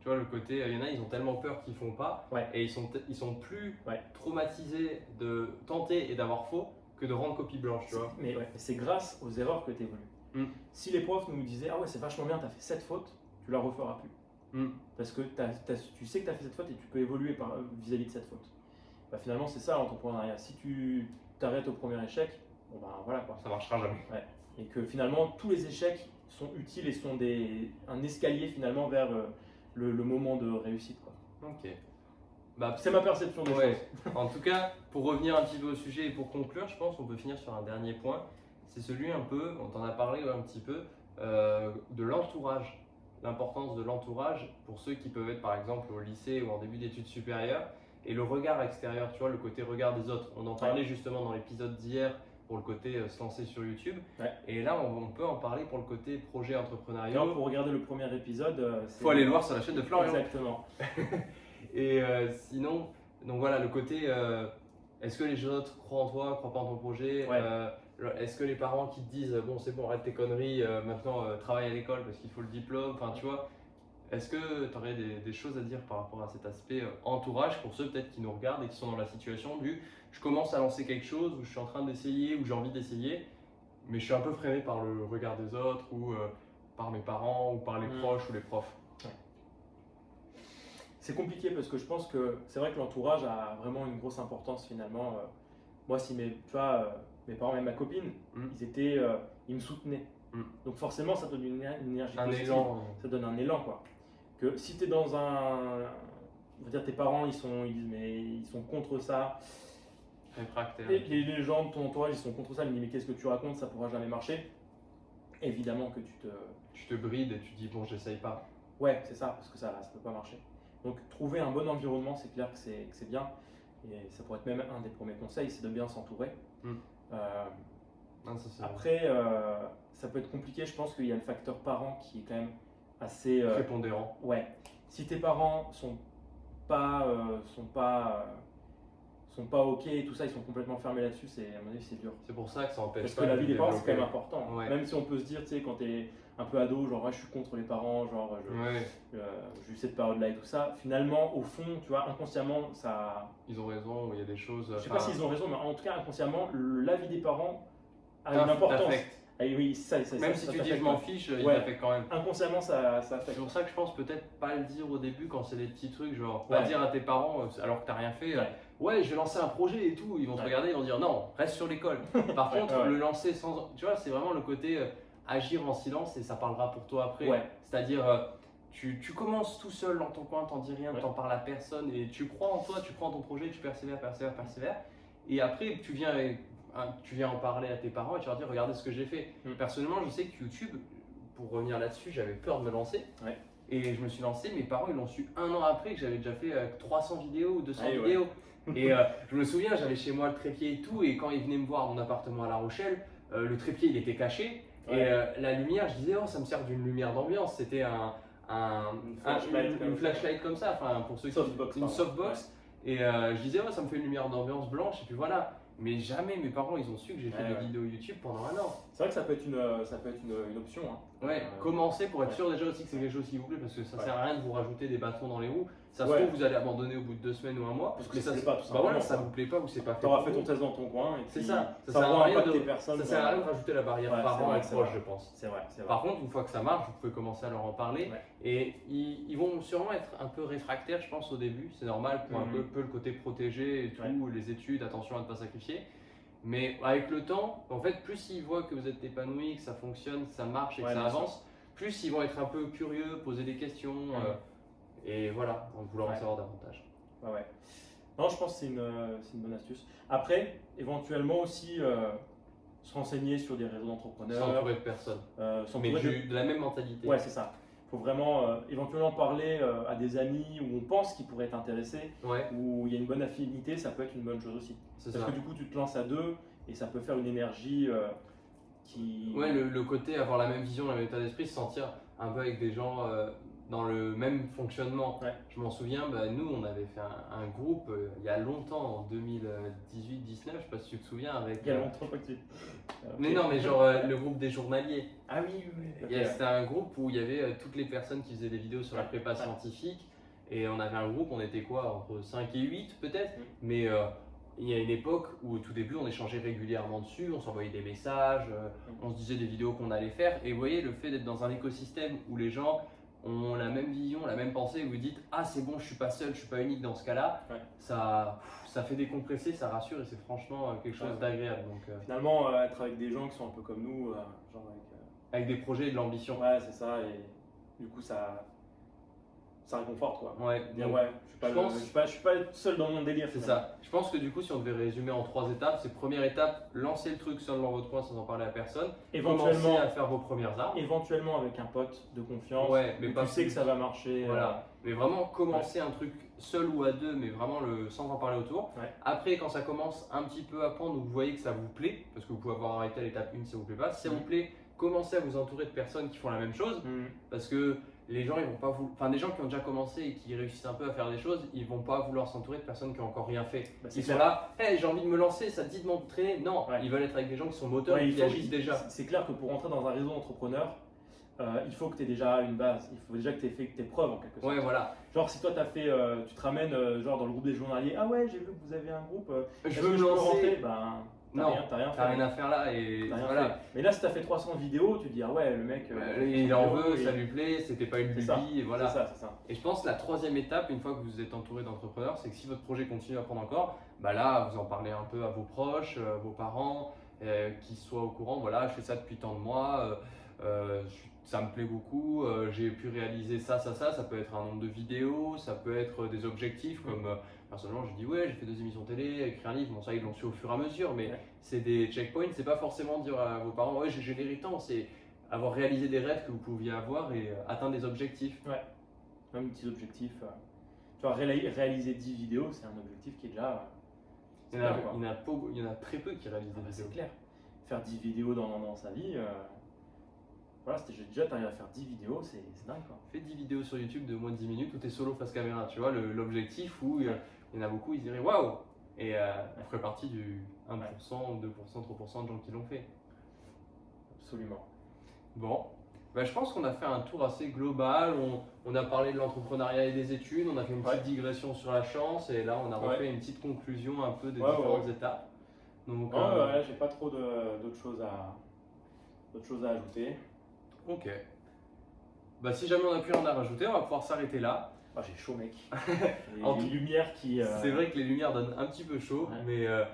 Tu vois, le côté, il y en a, ils ont tellement peur qu'ils font pas. Et ils sont, ils sont plus traumatisés de tenter et d'avoir faux que de rendre copie blanche, tu vois. Mais c'est grâce aux erreurs que tu évolues. Mm. Si les profs nous disaient Ah ouais, c'est vachement bien, t'as fait cette faute, tu la referas plus. Hmm. Parce que tu sais que tu as fait cette faute et tu peux évoluer vis-à-vis de cette faute. bah, finalement c'est ça l'entrepreneuriat. Si tu t'arrêtes au premier échec, bon bah voilà quoi. Ça marchera jamais. Ouais. Et que finalement tous les échecs sont utiles et sont des, un escalier finalement vers euh, le, le moment de réussite. Quoi. Ok. Bah, c'est ma perception des ouais. en tout cas, pour revenir un petit peu au sujet et pour conclure, je pense qu'on peut finir sur un dernier point. C'est celui un peu, on t'en a parlé un petit peu, euh, de l'entourage. L'importance de l'entourage pour ceux qui peuvent être par exemple au lycée ou en début d'études supérieures et le regard extérieur, tu vois, le côté regard des autres. On en parlait justement dans l'épisode d'hier pour le côté euh, se lancer sur YouTube. Et là, on, peut en parler pour le côté projet entrepreneurial. pour regarder le premier épisode, il euh, faut aller le voir sur la chaîne de Florian. Exactement. et euh, sinon, donc voilà, le côté est-ce que les autres croient en toi, croient pas en ton projet Est-ce que les parents qui te disent bon, c'est bon, arrête tes conneries, maintenant travaille à l'école parce qu'il faut le diplôme, enfin tu vois. Est-ce que tu aurais des, des, choses à dire par rapport à cet aspect entourage pour ceux peut-être qui nous regardent et qui sont dans la situation du je commence à lancer quelque chose, où je suis en train d'essayer, où j'ai envie d'essayer, mais je suis un peu freiné par le regard des autres, ou euh, par mes parents, ou par les mm. proches ou les profs? C'est compliqué parce que je pense que c'est vrai que l'entourage a vraiment une grosse importance finalement. Euh. moi, si mes, tu vois, euh, mes parents et ma copine, mm. ils étaient, ils me soutenaient. Mm. Donc forcément, ça donne une, énergie un Élan. Ça donne un élan, quoi. Que si tu es dans un, je veux dire, tes parents, ils sont, ils disent mais ils sont contre ça. Et les, gens de ton entourage, ils sont contre ça, ils me disent mais qu'est-ce que tu racontes, ça pourra jamais marcher. Évidemment que tu te... Tu te brides et tu dis bon, j'essaye pas. Ouais, c'est ça, parce que ça ne peut pas marcher. Donc trouver un bon environnement, c'est clair que c'est bien. Et ça pourrait être même un des premiers conseils, c'est de bien s'entourer. Hmm. Euh, après, euh, ça peut être compliqué, je pense qu'il y a le facteur parent qui est quand même assez... Euh, Prépondérant. Ouais. Si tes parents sont pas, sont pas sont pas ok et tout ça, ils sont complètement fermés là-dessus, c'est à mon avis c'est dur. C'est pour ça que ça empêche Parce que la vie des parents c'est quand même important. Même si on peut se dire, tu sais, quand t'es un peu ado, genre je suis contre les parents, genre je, j'ai eu cette période-là et tout ça, finalement au fond, tu vois, inconsciemment ça. Ils ont raison, il y a des choses. Je sais pas s'ils ont raison, mais en tout cas inconsciemment, la vie des parents a une importance. Ah oui, ça, ça, même si tu dis je m'en fiche, il t'affecte quand même. Inconsciemment, ça, ça affecte. C'est pour ça que je pense peut-être pas le dire au début quand c'est des petits trucs, genre pas dire à tes parents euh, alors que t'as rien fait ouais, je vais lancer un projet et tout. Ils vont te regarder, ils vont dire non, reste sur l'école. Par contre, le lancer sans. Tu vois, c'est vraiment le côté euh, agir en silence et ça parlera pour toi après. C'est-à-dire, euh, tu, tu, commences tout seul dans ton coin, t'en dis rien, t'en parles à personne et tu crois en toi, tu crois en ton projet, tu persévères, persévères, persévères. Et après, tu viens, tu viens en parler à tes parents et tu leur dis regardez ce que j'ai fait. Mm. Personnellement, je sais que YouTube, pour revenir là-dessus, j'avais peur de me lancer. Et je me suis lancé, mes parents ils l'ont su un an après que j'avais déjà fait 300 euh, vidéos ou 200 vidéos. Et euh, je me souviens, j'avais chez moi le trépied et tout, et quand ils venaient me voir mon appartement à La Rochelle, le trépied il était caché, et euh, la lumière, je disais, oh, ça me sert d'une lumière d'ambiance. C'était un, un, une, flashlight, comme ça, enfin pour ceux qui une softbox. Et je disais, oh, ça me fait une lumière d'ambiance blanche, et puis voilà. Mais jamais mes parents ils ont su que j'ai fait des vidéos YouTube pendant un an. C'est vrai que ça peut être une, ça peut être une, une option. Hein. Ouais, commencer pour être sûr déjà aussi que c'est quelque chose qui vous plaît parce que ça sert à rien de vous rajouter des bâtons dans les roues. Ça se trouve, vous allez abandonner au bout de deux semaines ou un mois. Parce que ça ne pas, tout bah voilà, ça vous plaît pas ou c'est pas fait. Tu auras fait ton test dans ton coin. C'est ça. Ça, sert à rien de, personnes, ça sert à rien de rajouter la barrière parent et proche, je pense. C'est vrai, Par contre, une fois que ça marche, vous pouvez commencer à leur en parler. Et ils, vont sûrement être un peu réfractaires, je pense, au début. C'est normal pour un mhm. peu, le côté protégé et tout, les études, attention à ne pas sacrifier. Mais avec le temps, en fait, plus ils voient que vous êtes épanoui, que ça fonctionne, que ça marche et que ça avance, plus ils vont être un peu curieux, poser des questions. Euh, et voilà, en vouloir en savoir davantage. Ouais, ouais. Non, je pense que c'est une, une, bonne astuce. Après, éventuellement aussi euh, se renseigner sur des réseaux d'entrepreneurs. S'entourer de personnes. Euh, Mais de... de... la même mentalité. Ouais, c'est ça. Il faut vraiment euh, éventuellement parler euh, à des amis où on pense qu'ils pourraient être intéressés, ouais. où il y a une bonne affinité, ça peut être une bonne chose aussi. Parce que du coup, tu te lances à deux et ça peut faire une énergie qui. Ouais, le, le, côté avoir la même vision, la même état d'esprit, se sentir un peu avec des gens dans le même fonctionnement. Je m'en souviens, bah, nous, on avait fait un, groupe euh, il y a longtemps, en 2018-19, je sais pas si tu te souviens. Avec, il y a euh, longtemps que tu... Mais non, mais genre euh, le groupe des journaliers. Ah oui, oui. C'était un groupe où il y avait toutes les personnes qui faisaient des vidéos sur la prépa scientifique. Et on avait un groupe, on était quoi, entre 5 et 8 peut-être. Mais il y a une époque où au tout début on échangeait régulièrement dessus, on s'envoyait des messages, on se disait des vidéos qu'on allait faire. Et vous voyez, le fait d'être dans un écosystème où les gens ont la même vision, la même pensée, et vous dites ah c'est bon, je suis pas seul, je suis pas unique dans ce cas-là, ça, ça fait décompresser, ça rassure et c'est franchement euh, quelque chose d'agréable. Donc euh. finalement, euh, être avec des gens qui sont un peu comme nous, genre avec, avec des projets et de l'ambition. Ouais, c'est ça. Et du coup, ça, ça réconforte quoi. Ouais. Dire ouais, je suis pas, pense... je suis pas, je suis pas seul dans mon délire. C'est ça. Je pense que du coup, si on devait résumer en trois étapes, c'est première étape, lancer le truc seul dans votre coin sans en parler à personne. Éventuellement à faire vos premières armes. Éventuellement avec un pote de confiance. Ouais, mais pas tu sais que ça va marcher. Euh, voilà. Mais vraiment commencer un truc seul ou à deux, mais vraiment le sans en parler autour. Après, quand ça commence un petit peu à prendre, vous voyez que ça vous plaît, parce que vous pouvez avoir arrêté à l'étape 1 si ça vous plaît pas. Si ça vous mm. plaît, commencez à vous entourer de personnes qui font la même chose, mm. parce que les gens, ils vont pas enfin des gens qui ont déjà commencé et qui réussissent un peu à faire des choses, ils vont pas vouloir s'entourer de personnes qui ont encore rien fait. Bah, ils sont là, hey, j'ai envie de me lancer, ça te dit de m'entraîner? Non, ils veulent être avec des gens qui sont moteurs et qui agissent déjà. C'est clair que pour rentrer dans un réseau d'entrepreneurs, euh, il faut que tu aies déjà une base, il faut déjà que tu aies fait tes preuves en quelque sorte. Ouais, voilà. Genre si toi as fait, euh, tu te ramènes euh, genre dans le groupe des journaliers, ah ouais, j'ai vu que vous avez un groupe, je veux me lancer. Ben, non, t'as rien, rien, à faire là. Et voilà. Mais là, si t'as fait 300 vidéos, tu te dis, ah ouais, le mec. Euh, il en veut, ça lui plaît, c'était pas une lubie, et voilà. Ça, ça. Et je pense que la troisième étape, une fois que vous êtes entouré d'entrepreneurs, c'est que si votre projet continue à prendre encore, bah là, vous en parlez un peu à vos proches, euh, vos parents, euh, qui soient au courant, voilà, je fais ça depuis tant de mois. ça me plaît beaucoup, j'ai pu réaliser ça, ça, ça, ça peut être un nombre de vidéos, ça peut être des objectifs comme personnellement, je dis ouais, j'ai fait deux émissions télé, écrit un livre, bon ça ils l'ont su au fur et à mesure, mais c'est des checkpoints, c'est pas forcément dire à vos parents ouais j'ai généré tant, c'est avoir réalisé des rêves que vous pouviez avoir et euh, atteindre des objectifs. Ouais, même petits objectifs. Euh, tu vois, réaliser 10 vidéos, c'est un objectif qui est déjà. il, y en a, il, y en a très peu qui réalisent des ah, vidéos. C'est clair. Faire 10 vidéos dans, dans sa vie. Euh, voilà, j'ai déjà arrivé à faire 10 vidéos, c'est dingue quoi. Fais 10 vidéos sur YouTube de moins de 10 minutes où tu es solo face caméra, tu vois, l'objectif où il y en a beaucoup, ils diraient waouh Et euh, on ferait partie du 1%, 2%, 3% de gens qui l'ont fait. Absolument. Bon, bah, je pense qu'on a fait un tour assez global. On, a parlé de l'entrepreneuriat et des études, on a fait une petite digression sur la chance et là on a refait une petite conclusion un peu des différentes étapes. Donc, euh, j'ai pas trop d'autres choses, à, choses à ajouter. Ok. Bah, si jamais on a plus rien à rajouter, on va pouvoir s'arrêter là. Ah, j'ai chaud, mec. les, lumières qui. Euh, C'est vrai que les lumières donnent un petit peu chaud, mais euh,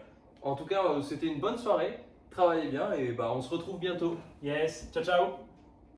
en tout cas, euh, c'était une bonne soirée. Travaillez bien et bah, on se retrouve bientôt. Yes, ciao, ciao.